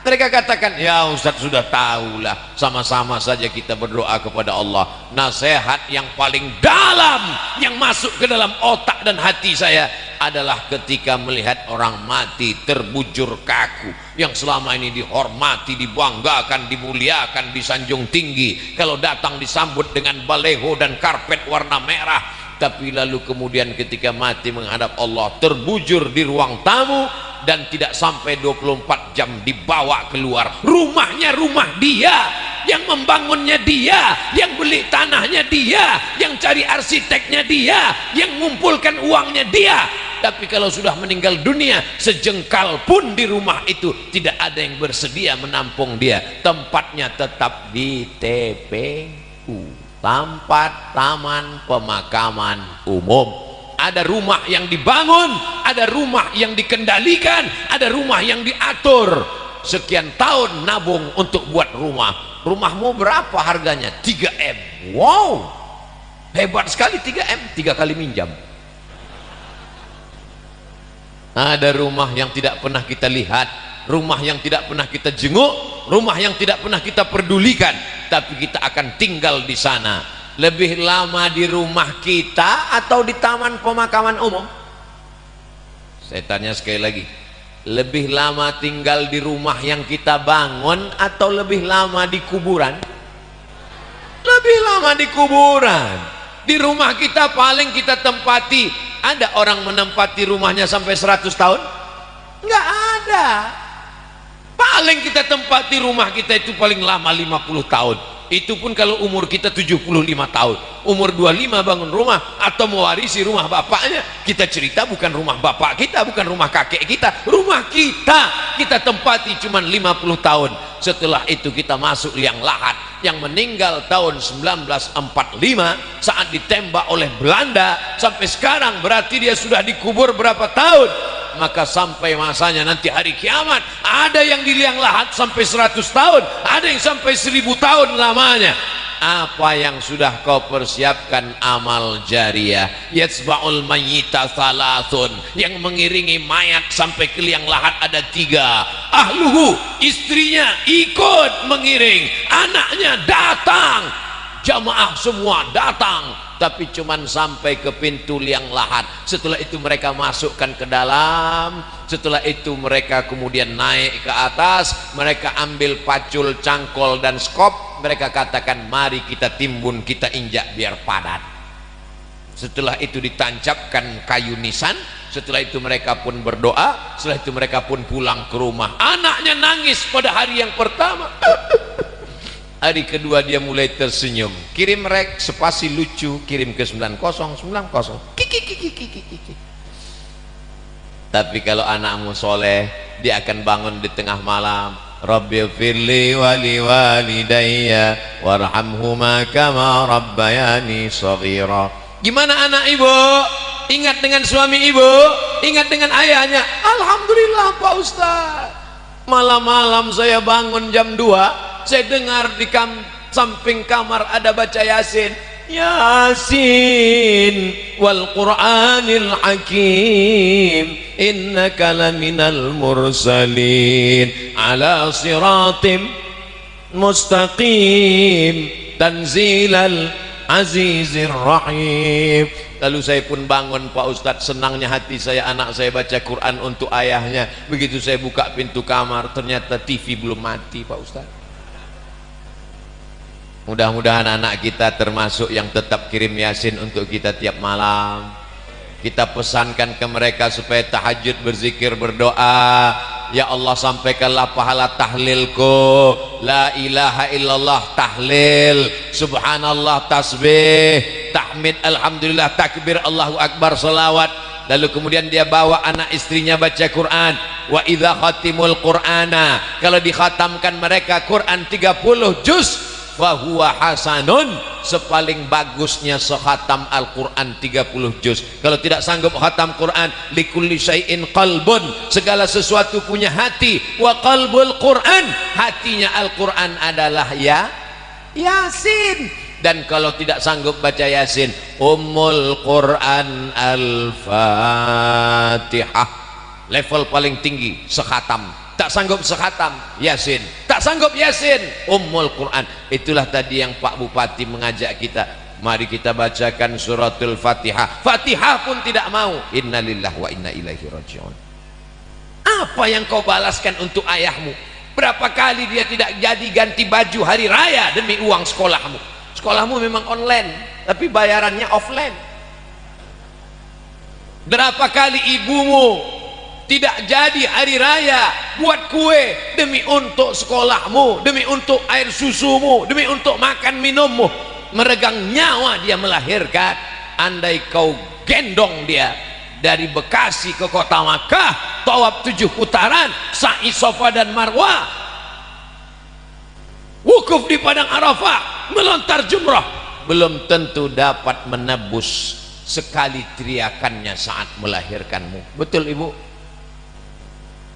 mereka katakan, ya Ustaz sudah tahulah, sama-sama saja kita berdoa kepada Allah. Nasihat yang paling dalam yang masuk ke dalam otak dan hati saya adalah ketika melihat orang mati terbujur kaku yang selama ini dihormati, dibanggakan, dimuliakan, disanjung tinggi. Kalau datang disambut dengan baleho dan karpet warna merah, tapi lalu kemudian ketika mati menghadap Allah terbujur di ruang tamu dan tidak sampai 24 jam dibawa keluar. Rumahnya rumah dia yang membangunnya dia yang beli tanahnya dia yang cari arsiteknya dia yang mengumpulkan uangnya dia. Tapi kalau sudah meninggal dunia sejengkal pun di rumah itu tidak ada yang bersedia menampung dia. Tempatnya tetap di TPU tempat taman pemakaman umum. Ada rumah yang dibangun ada rumah yang dikendalikan ada rumah yang diatur. Sekian tahun nabung untuk buat rumah. Rumahmu berapa harganya? 3M wow. Hebat sekali 3M tiga kali minjam. Ada rumah yang tidak pernah kita lihat rumah yang tidak pernah kita jenguk rumah yang tidak pernah kita pedulikan tapi kita akan tinggal di sana. Lebih lama di rumah kita atau di taman pemakaman umum? Saya tanya sekali lagi lebih lama tinggal di rumah yang kita bangun atau lebih lama di kuburan? Lebih lama di kuburan. Di rumah kita paling kita tempati. Ada orang menempati rumahnya sampai 100 tahun? Enggak ada paling kita tempati rumah kita itu paling lama 50 tahun. Itu pun kalau umur kita 75 tahun. Umur 25 bangun rumah atau mewarisi rumah bapaknya kita cerita bukan rumah bapak kita bukan rumah kakek kita rumah kita. Kita tempati cuma 50 tahun. Setelah itu kita masuk liang lahat yang meninggal tahun 1945 saat ditembak oleh Belanda. Sampai sekarang berarti dia sudah dikubur berapa tahun maka sampai masanya nanti hari kiamat ada yang di liang lahat sampai 100 tahun ada yang sampai 1000 tahun lamanya. Apa yang sudah kau persiapkan amal jariah? Yatsba'ul mayyita thalathun yang mengiringi mayat sampai ke liang lahat ada tiga. Ahluhu istrinya ikut mengiring anaknya datang. Jamaah semua datang tapi cuman sampai ke pintu liang lahat. Setelah itu mereka masukkan ke dalam. Setelah itu mereka kemudian naik ke atas. Mereka ambil pacul cangkol dan skop. Mereka katakan mari kita timbun kita injak biar padat. Setelah itu ditancapkan kayu nisan. Setelah itu mereka pun berdoa. Setelah itu mereka pun pulang ke rumah. Anaknya nangis pada hari yang pertama [laughs] hari kedua dia mulai tersenyum. Kirim rek spasi lucu kirim ke 90 90 kiki kiki kiki kiki tapi kalau anakmu soleh dia akan bangun di tengah malam. Rabbi firli wali walidayya warhamhuma kama rabbayani saghira. Gimana anak ibu? Ingat dengan suami ibu? Ingat dengan ayahnya? Alhamdulillah Pak Ustaz. Malam-malam saya bangun jam 2 saya dengar di kam samping kamar ada baca yasin. Yasin wal Qur'anil Hakim. Innaka laminal mursalin. Ala siratim mustaqim. Tanzilal azizir rahim. Lalu saya pun bangun Pak Ustadz senangnya hati saya anak saya baca Quran untuk ayahnya. Begitu saya buka pintu kamar ternyata TV belum mati Pak Ustadz Mudah-mudahan anak kita termasuk yang tetap kirim yasin untuk kita tiap malam. Kita pesankan ke mereka supaya tahajud berzikir berdoa. Ya Allah sampaikanlah pahala tahlilku. La ilaha illallah tahlil. Subhanallah tasbih. Tahmid alhamdulillah takbir Allahu akbar salawat. Lalu kemudian dia bawa anak istrinya baca Quran. Wa idza khatimul Qur'ana. Kalau dikhatamkan mereka Quran 30 juz fahuwa hasanun. Sepaling bagusnya sehatam Al-Quran 30 juz. Kalau tidak sanggup khatam Quran likulli syai'in qalbun. Segala sesuatu punya hati. Wa qalbul Quran. Hatinya Al-Quran adalah ya Yasin. Dan kalau tidak sanggup baca Yasin Ummul Quran Al-Fatihah. Level paling tinggi sehatam tak sanggup sekhatam Yasin. Tak sanggup Yasin. Ummul Quran. Itulah tadi yang Pak Bupati mengajak kita. Mari kita bacakan suratul Fatihah. Fatihah pun tidak mau. Innalillah wa inna ilaihi rajiun. Apa yang kau balaskan untuk ayahmu? Berapa kali dia tidak jadi ganti baju hari raya demi uang sekolahmu? Sekolahmu memang online tapi bayarannya offline. Berapa kali ibumu tidak jadi hari raya buat kue demi untuk sekolahmu demi untuk air susumu demi untuk makan minummu. Meregang nyawa dia melahirkan. Andai kau gendong dia dari Bekasi ke kota Makkah tawab tujuh putaran sa'i sofa dan marwah. Wukuf di padang arafah melontar jumrah. Belum tentu dapat menebus sekali teriakannya saat melahirkanmu. Betul ibu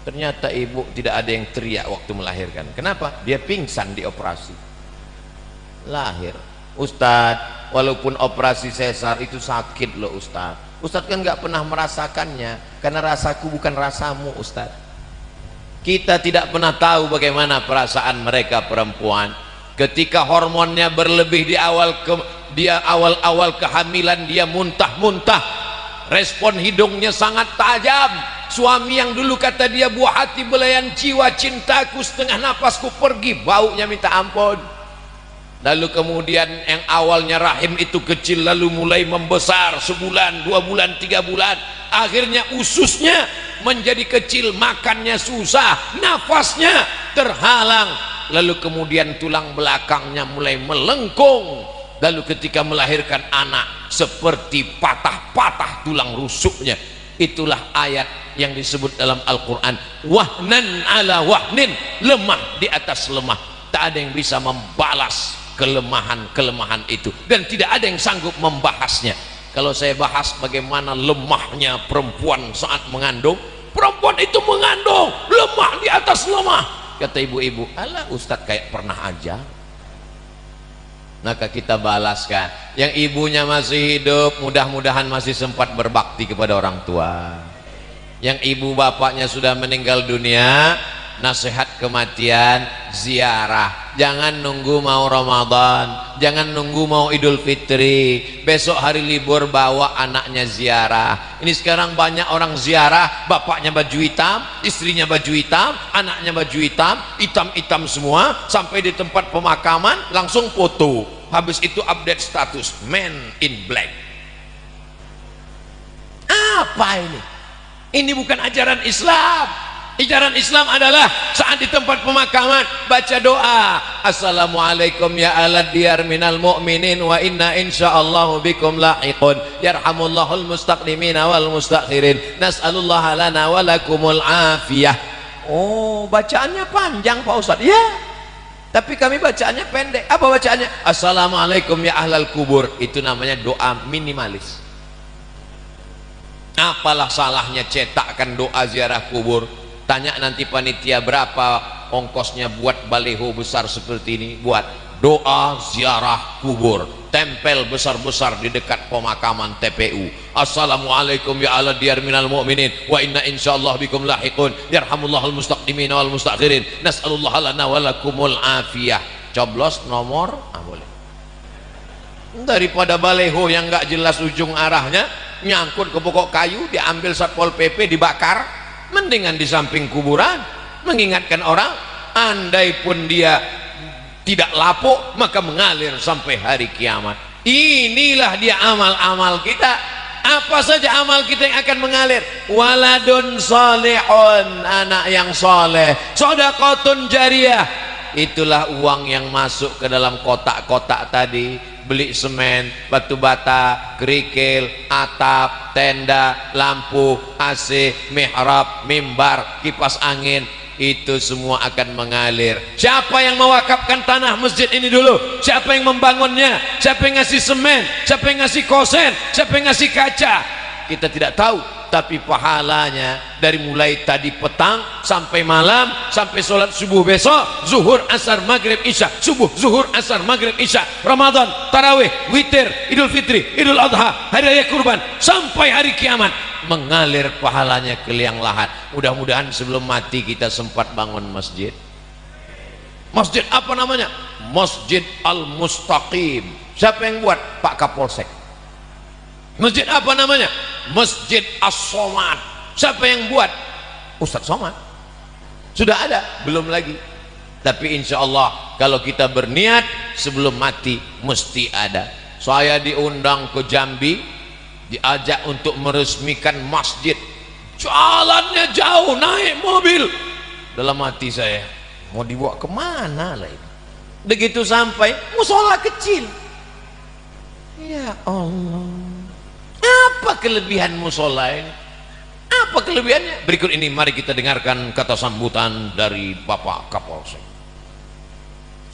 ternyata ibu tidak ada yang teriak waktu melahirkan. Kenapa? dia pingsan di operasi. Lahir. Ustadz walaupun operasi sesar itu sakit loh Ustadz. Ustadz kan nggak pernah merasakannya karena rasaku bukan rasamu Ustadz. Kita tidak pernah tahu bagaimana perasaan mereka perempuan. Ketika hormonnya berlebih di awal ke, dia awal-awal kehamilan dia muntah-muntah. Respon hidungnya sangat tajam suami yang dulu kata dia buah hati belayan jiwa cintaku setengah napasku pergi. Baunya minta ampun. Lalu kemudian yang awalnya rahim itu kecil lalu mulai membesar sebulan dua bulan tiga bulan. Akhirnya ususnya menjadi kecil makannya susah nafasnya terhalang. Lalu kemudian tulang belakangnya mulai melengkung. Lalu ketika melahirkan anak seperti patah-patah tulang rusuknya itulah ayat yang disebut dalam Al-Quran. Wahnan ala wahnin lemah di atas lemah. Tak ada yang bisa membalas kelemahan-kelemahan itu. Dan tidak ada yang sanggup membahasnya. Kalau saya bahas bagaimana lemahnya perempuan saat mengandung perempuan itu mengandung lemah di atas lemah. Kata ibu-ibu Allah Ustadz kayak pernah aja maka kita balaskan. Yang ibunya masih hidup mudah-mudahan masih sempat berbakti kepada orang tua. Yang ibu bapaknya sudah meninggal dunia nasihat kematian ziarah. Jangan nunggu mau Ramadan. Jangan nunggu mau Idul Fitri. Besok hari libur bawa anaknya ziarah. Ini sekarang banyak orang ziarah. Bapaknya baju hitam istrinya baju hitam anaknya baju hitam hitam-hitam semua. Sampai di tempat pemakaman langsung foto. Habis itu update status. Man in black. Apa ini? Ini bukan ajaran Islam Ajaran Islam adalah saat di tempat pemakaman baca doa. Assalamualaikum ya alad diyar minal mu'minin wa inna insyaallah bikum lahiqun. Yarhamullahul mustaqdimina wal mustakhirin. Nas'alullaha lana wa lakumul afiyah. Oh, bacaannya panjang Pak Ustaz. Ya. Tapi kami bacaannya pendek. Apa bacaannya? Assalamualaikum ya ahlal kubur. Itu namanya doa minimalis. Apalah salahnya cetakkan doa ziarah kubur? Tanya nanti panitia berapa ongkosnya buat baleho besar seperti ini. Buat doa ziarah kubur. Tempel besar-besar di dekat pemakaman TPU Assalamualaikum ya ala diyar minal mu'minin. Wa inna insyaallah bikum lahiqun. Yarhamullahul mustaqdimin wal mustakhirin nas'alullah lana walakumul afiyah. Coblos nomor? Ah boleh. Daripada baleho yang enggak jelas ujung arahnya nyangkut ke pokok kayu diambil satpol PP dibakar mendingan di samping kuburan mengingatkan orang andai pun dia tidak lapuk maka mengalir sampai hari kiamat. Inilah dia amal-amal kita. Apa saja amal kita yang akan mengalir? Waladun solehon anak yang soleh sodakotun jariah. Itulah uang yang masuk ke dalam kotak-kotak tadi beli semen, batu bata, kerikil, atap, tenda, lampu, AC, mihrab, mimbar, kipas angin itu semua akan mengalir. Siapa yang mewakafkan tanah masjid ini dulu? Siapa yang membangunnya? Siapa yang ngasih semen? Siapa yang ngasih kosen? Siapa yang ngasih kaca? Kita tidak tahu tapi pahalanya dari mulai tadi petang sampai malam sampai sholat subuh besok zuhur asar maghrib isya. Subuh zuhur asar maghrib isya. Ramadan tarawih witir idul fitri idul adha hari raya kurban sampai hari kiamat. Mengalir pahalanya ke liang lahat. Mudah-mudahan sebelum mati kita sempat bangun masjid. Masjid apa namanya? Masjid al-mustaqim. Siapa yang buat? Pak Kapolsek masjid apa namanya? Masjid As-Somad. Siapa yang buat? Ustadz Somad. Sudah ada? Belum lagi. Tapi insya Allah kalau kita berniat sebelum mati mesti ada. Saya diundang ke Jambi diajak untuk meresmikan masjid. Jalannya jauh naik mobil. Dalam hati saya mau dibawa ke mana lah ini? Begitu sampai musola kecil. Ya Allah apa kelebihan musola ini? Apa kelebihannya? Berikut ini mari kita dengarkan kata sambutan dari Bapak Kapolsek.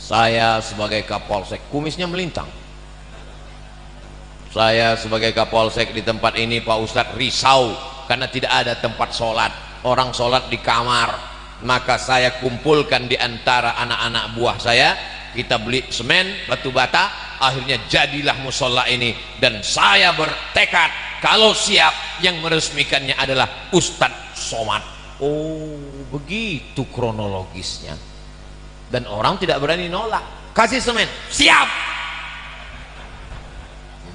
Saya sebagai Kapolsek, kumisnya melintang. Saya sebagai Kapolsek di tempat ini Pak Ustadz risau karena tidak ada tempat sholat. Orang sholat di kamar. Maka saya kumpulkan di antara anak-anak buah saya. Kita beli semen, batu bata, akhirnya jadilah musola ini. Dan saya bertekad kalau siap yang meresmikannya adalah Ustadz Somad. Oh begitu kronologisnya. Dan orang tidak berani nolak. Kasih semen siap!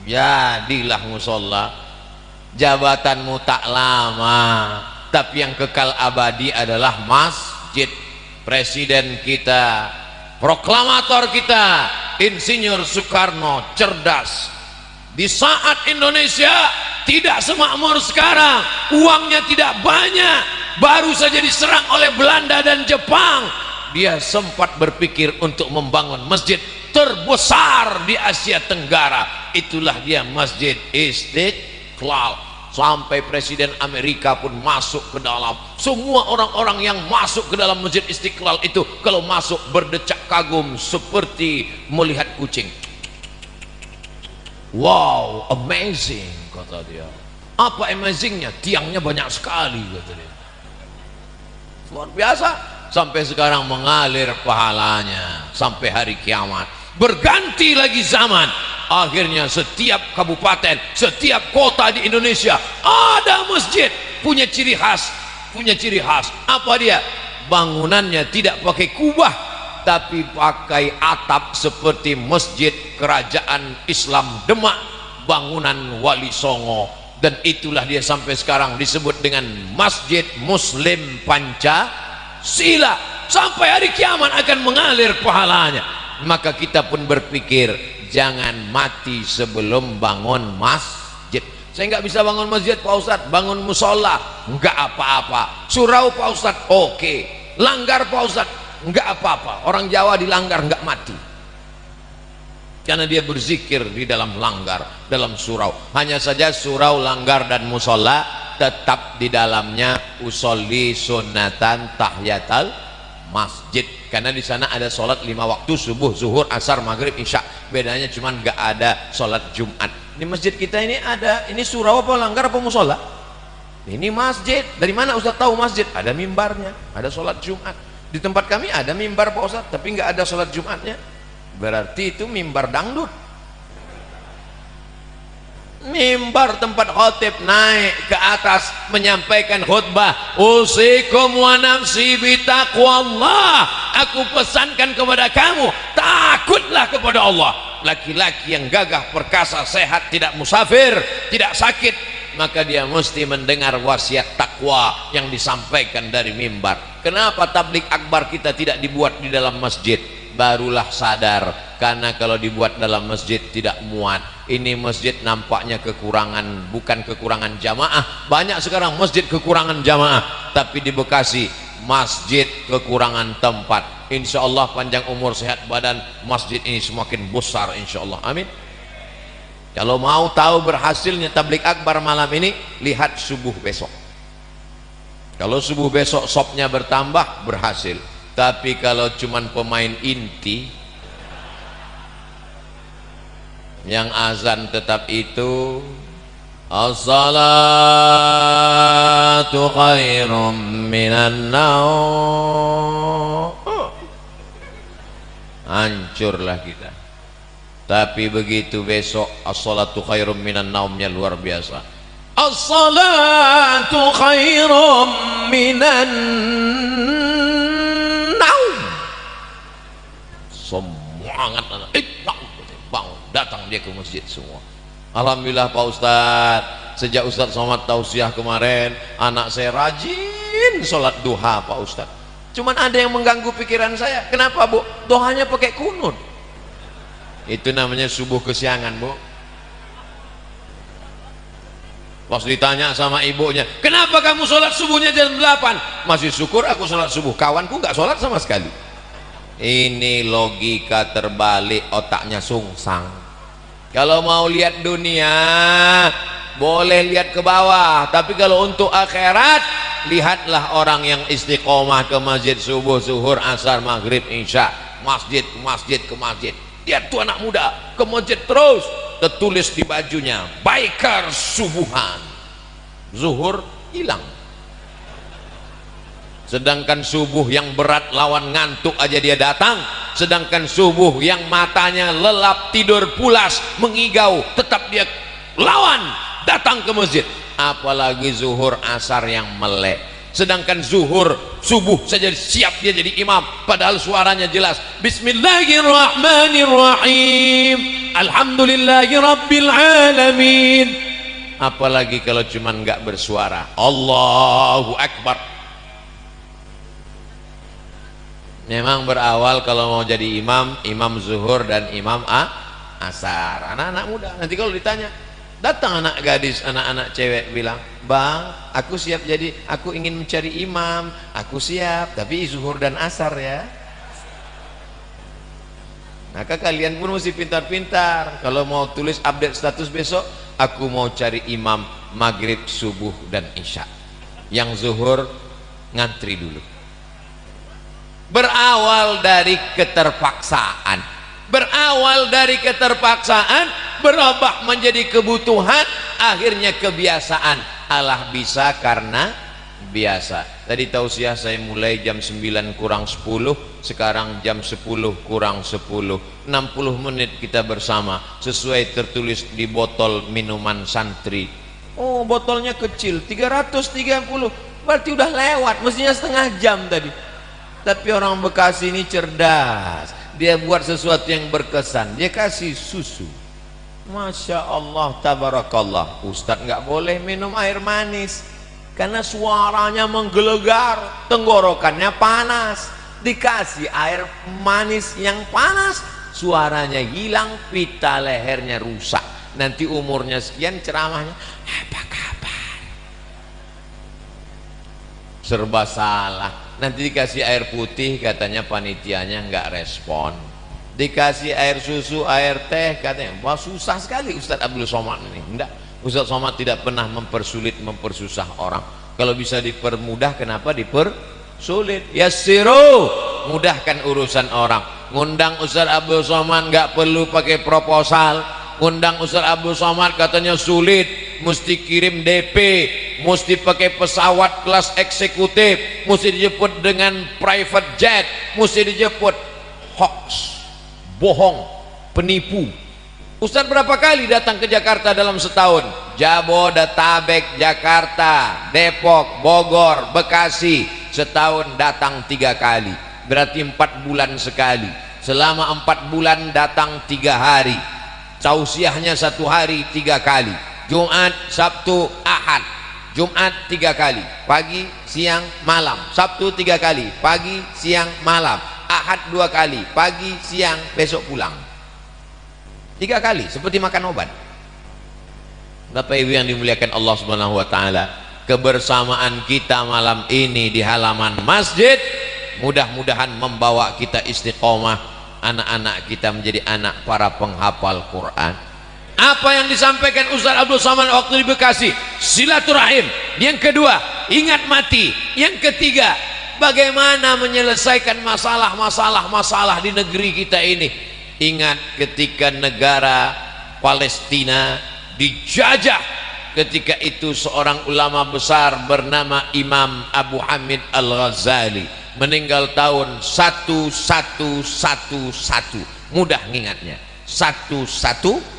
Jadilah musola. Jabatanmu tak lama tapi yang kekal abadi adalah masjid. Presiden kita proklamator kita Insinyur Soekarno cerdas. Di saat Indonesia tidak semakmur sekarang uangnya tidak banyak baru saja diserang oleh Belanda dan Jepang. Dia sempat berpikir untuk membangun masjid terbesar di Asia Tenggara. Itulah dia Masjid Istiqlal sampai Presiden Amerika pun masuk ke dalam. Semua orang-orang yang masuk ke dalam Masjid Istiqlal itu kalau masuk berdecak kagum seperti melihat kucing. Wow amazing kata dia. Apa amazingnya? Tiangnya banyak sekali kata dia. Luar biasa. Sampai sekarang mengalir pahalanya. Sampai hari kiamat berganti lagi zaman. Akhirnya setiap kabupaten setiap kota di Indonesia ada masjid. Punya ciri khas punya ciri khas. Apa dia? Bangunannya tidak pakai kubah tapi pakai atap seperti masjid kerajaan Islam Demak bangunan Wali Songo. Dan itulah dia sampai sekarang disebut dengan Masjid Muslim Pancasila. Sampai hari kiamat akan mengalir pahalanya maka kita pun berpikir jangan mati sebelum bangun masjid. Saya nggak bisa bangun masjid Pak Ustadz. Bangun musola. Nggak apa-apa. Surau Pak Ustadz. Oke. Langgar Pak Ustadz. Nggak apa-apa. Orang Jawa dilanggar nggak mati. Karena dia berzikir di dalam langgar dalam surau. Hanya saja surau langgar dan musola tetap di dalamnya. Usolli sunatan tahiyatal masjid. Karena di sana ada sholat lima waktu subuh zuhur asar maghrib isya. Bedanya cuma nggak ada sholat jumat. Di masjid kita ini ada ini surau apa langgar apa musola? Ini masjid. Dari mana Ustaz tahu masjid? Ada mimbarnya ada sholat jumat. Di tempat kami ada mimbar Pak Ustaz tapi nggak ada sholat jumatnya. Berarti itu mimbar dangdut mimbar tempat khotib naik ke atas menyampaikan khutbah. Usikum wa nafsi bitaqwallah aku pesankan kepada kamu takutlah kepada Allah. Laki-laki yang gagah perkasa sehat tidak musafir tidak sakit maka dia mesti mendengar wasiat takwa yang disampaikan dari mimbar. Kenapa tablik akbar kita tidak dibuat di dalam masjid barulah sadar. Karena kalau dibuat dalam masjid tidak muat. Ini masjid nampaknya kekurangan bukan kekurangan jamaah. Banyak sekarang masjid kekurangan jamaah. Tapi di Bekasi masjid kekurangan tempat. Insya Allah panjang umur sehat badan masjid ini semakin besar insya Allah. Amin. Kalau mau tahu berhasilnya tablik akbar malam ini lihat subuh besok. Kalau subuh besok sopnya bertambah berhasil tapi kalau cuman pemain inti yang azan tetap itu As-salatu khairum minan naum Hancurlah kita. Tapi begitu besok As-salatu khairum minan naumnya luar biasa. As-salatu khairum minan semangat. Anak eh, bang, datang dia ke masjid semua. Alhamdulillah Pak Ustadz sejak Ustadz Somad tausiah kemarin anak saya rajin sholat duha Pak Ustadz cuman ada yang mengganggu pikiran saya. Kenapa Bu? dohanya pakai kunut. Itu namanya subuh kesiangan Bu. Pas ditanya sama ibunya kenapa kamu sholat subuhnya jam 8 masih syukur aku sholat subuh. Kawanku nggak sholat sama sekali ini logika terbalik otaknya sungsang. Kalau mau lihat dunia boleh lihat ke bawah. Tapi kalau untuk akhirat lihatlah orang yang istiqomah ke masjid subuh zuhur asar maghrib insya. Masjid masjid ke masjid. Lihat tuh anak muda ke masjid terus. Tertulis di bajunya baikar subuhan. Zuhur hilang sedangkan subuh yang berat lawan ngantuk aja dia datang. Sedangkan subuh yang matanya lelap tidur pulas mengigau tetap dia lawan datang ke masjid. Apalagi zuhur asar yang melek. Sedangkan zuhur subuh saja siap dia jadi imam padahal suaranya jelas. Bismillahirrahmanirrahim. Alhamdulillahi rabbil alamin. Apalagi kalau cuman nggak bersuara. Allahu Akbar memang berawal kalau mau jadi imam imam zuhur dan imam a asar. Anak-anak muda nanti kalau ditanya datang anak gadis anak-anak cewek bilang bang aku siap jadi aku ingin mencari imam aku siap tapi zuhur dan asar ya. Maka kalian pun mesti pintar-pintar. Kalau mau tulis update status besok aku mau cari imam maghrib subuh dan isya. Yang zuhur ngantri dulu berawal dari keterpaksaan. Berawal dari keterpaksaan berubah menjadi kebutuhan akhirnya kebiasaan. Allah bisa karena biasa. Tadi tausiah saya mulai jam 9 kurang 10 sekarang jam 10 kurang 10 60 menit kita bersama sesuai tertulis di botol minuman santri. Oh botolnya kecil 330 berarti udah lewat mestinya setengah jam tadi tapi orang Bekasi ini cerdas. Dia buat sesuatu yang berkesan. Dia kasih susu. Masya Allah tabarakallah. Ustadz nggak boleh minum air manis. Karena suaranya menggelegar tenggorokannya panas. Dikasih air manis yang panas suaranya hilang pita lehernya rusak. Nanti umurnya sekian ceramahnya apa kabar? Serba salah nanti dikasih air putih katanya panitianya nggak respon. Dikasih air susu air teh katanya. Wah susah sekali Ustadz Abdul Somad ini. Enggak Ustadz Somad tidak pernah mempersulit mempersusah orang. Kalau bisa dipermudah kenapa dipersulit? Yassiru! Mudahkan urusan orang. Ngundang Ustaz Abdul Somad nggak perlu pakai proposal. Ngundang Ustaz Abdul Somad katanya sulit mesti kirim DP mesti pakai pesawat kelas eksekutif mesti dijemput dengan private jet mesti dijemput. Hoax bohong penipu. Ustaz berapa kali datang ke Jakarta dalam setahun? Jabodetabek, Jakarta, Depok, Bogor, Bekasi. Setahun datang tiga kali. Berarti empat bulan sekali. Selama empat bulan datang tiga hari. Tausiahnya satu hari tiga kali Jumat, Sabtu, Ahad. Jumat tiga kali pagi, siang, malam. Sabtu tiga kali pagi, siang, malam. Ahad dua kali pagi, siang, besok pulang. Tiga kali seperti makan obat. Bapak Ibu yang dimuliakan Allah Subhanahu wa taala kebersamaan kita malam ini di halaman masjid mudah-mudahan membawa kita istiqomah anak-anak kita menjadi anak para penghafal Quran apa yang disampaikan Ustaz Abdul Samad waktu di Bekasi? Silaturahim. Yang kedua ingat mati. Yang ketiga bagaimana menyelesaikan masalah-masalah masalah di negeri kita ini? Ingat ketika negara Palestina dijajah. Ketika itu seorang ulama besar bernama Imam Abu Hamid Al-Ghazali meninggal tahun 1111 mudah ngingatnya 1111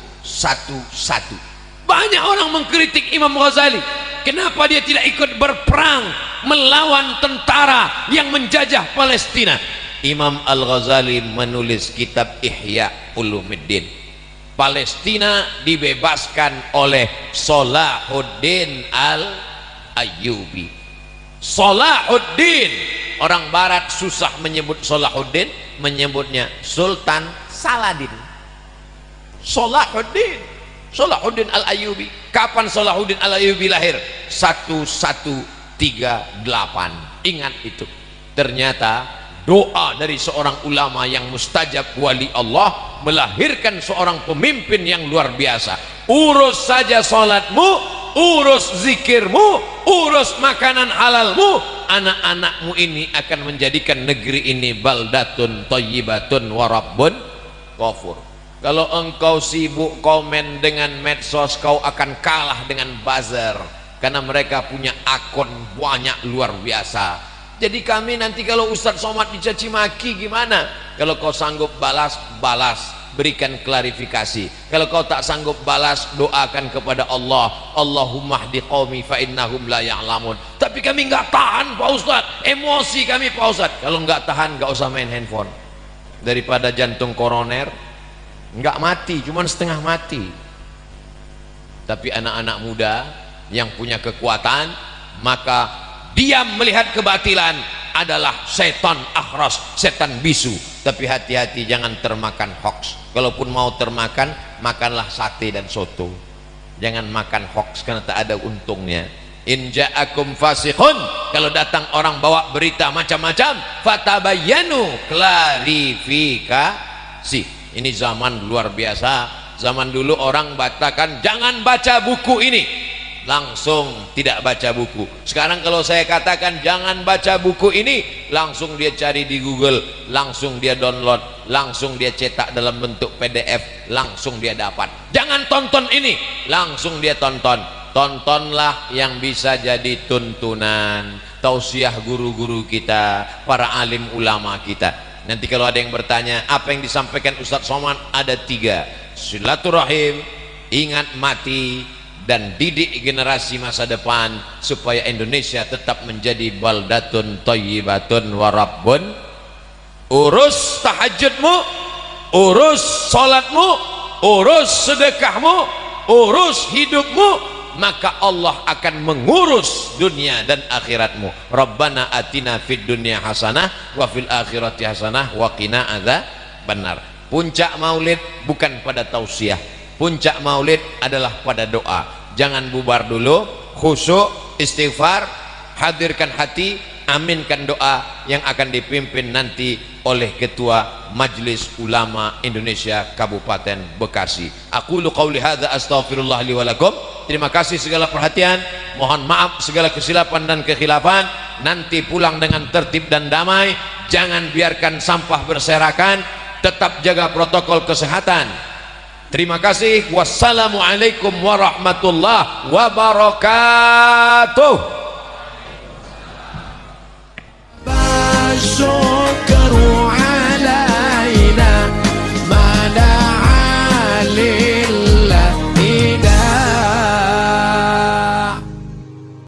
banyak orang mengkritik Imam Ghazali. Kenapa dia tidak ikut berperang melawan tentara yang menjajah Palestina? Imam Al-Ghazali menulis kitab Ihya Ulumuddin. Palestina dibebaskan oleh Salahuddin Al-Ayyubi. Salahuddin. Orang barat susah menyebut Salahuddin menyebutnya Sultan Saladin Salahuddin. Salahuddin Al-Ayubi kapan Salahuddin Al-Ayubi lahir? 1138 ingat itu. Ternyata doa dari seorang ulama yang mustajab wali Allah melahirkan seorang pemimpin yang luar biasa. Urus saja salatmu urus zikirmu urus makanan halalmu. Anak-anakmu ini akan menjadikan negeri ini baldatun toyibatun warabbun kofur kalau engkau sibuk komen dengan medsos kau akan kalah dengan buzzer. Karena mereka punya akun banyak luar biasa. Jadi kami nanti kalau Ustadz Somad dicaci maki gimana? Kalau kau sanggup balas balas. Berikan klarifikasi. Kalau kau tak sanggup balas doakan kepada Allah. Allahumma hdi qawmi fa innahum la ya'lamun. Tapi kami enggak tahan Pak Ustaz emosi kami Pak Ustaz kalau enggak tahan enggak usah main handphone. Daripada jantung koroner enggak mati cuman setengah mati. Tapi anak-anak muda yang punya kekuatan maka diam melihat kebatilan adalah setan akhras setan bisu. Tapi hati-hati jangan termakan hoax. Kalaupun mau termakan makanlah sate dan soto. Jangan makan hoax karena tak ada untungnya. In ja'akum fasikhun. Kalau datang orang bawa berita macam-macam fatabayyanu klarifikasi ini zaman luar biasa. Zaman dulu orang batakan jangan baca buku ini. Langsung tidak baca buku. Sekarang kalau saya katakan jangan baca buku ini langsung dia cari di google langsung dia download langsung dia cetak dalam bentuk pdf langsung dia dapat. Jangan tonton ini langsung dia tonton. Tontonlah yang bisa jadi tuntunan tausiah guru-guru kita para alim ulama kita nanti kalau ada yang bertanya apa yang disampaikan Ustadz Somad? Ada tiga. Silaturahim ingat mati dan didik generasi masa depan supaya Indonesia tetap menjadi baldatun thayyibatun warabbun urus tahajudmu urus salatmu urus sedekahmu urus hidupmu maka Allah akan mengurus dunia dan akhiratmu. Rabbana atina fid dunya hasanah wa fil akhirati hasanah wa qina benar puncak maulid bukan pada tausiah. Puncak maulid adalah pada doa. Jangan bubar dulu khusyuk istighfar hadirkan hati aminkan doa yang akan dipimpin nanti oleh ketua Majelis Ulama Indonesia Kabupaten Bekasi. Aku lu qauli hadza astaghfirullah li walakum. Terima kasih segala perhatian. Mohon maaf segala kesilapan dan kekhilafan. Nanti pulang dengan tertib dan damai. Jangan biarkan sampah berserakan. Tetap jaga protokol kesehatan. Terima kasih. Wassalamualaikum warahmatullahi wabarakatuh. so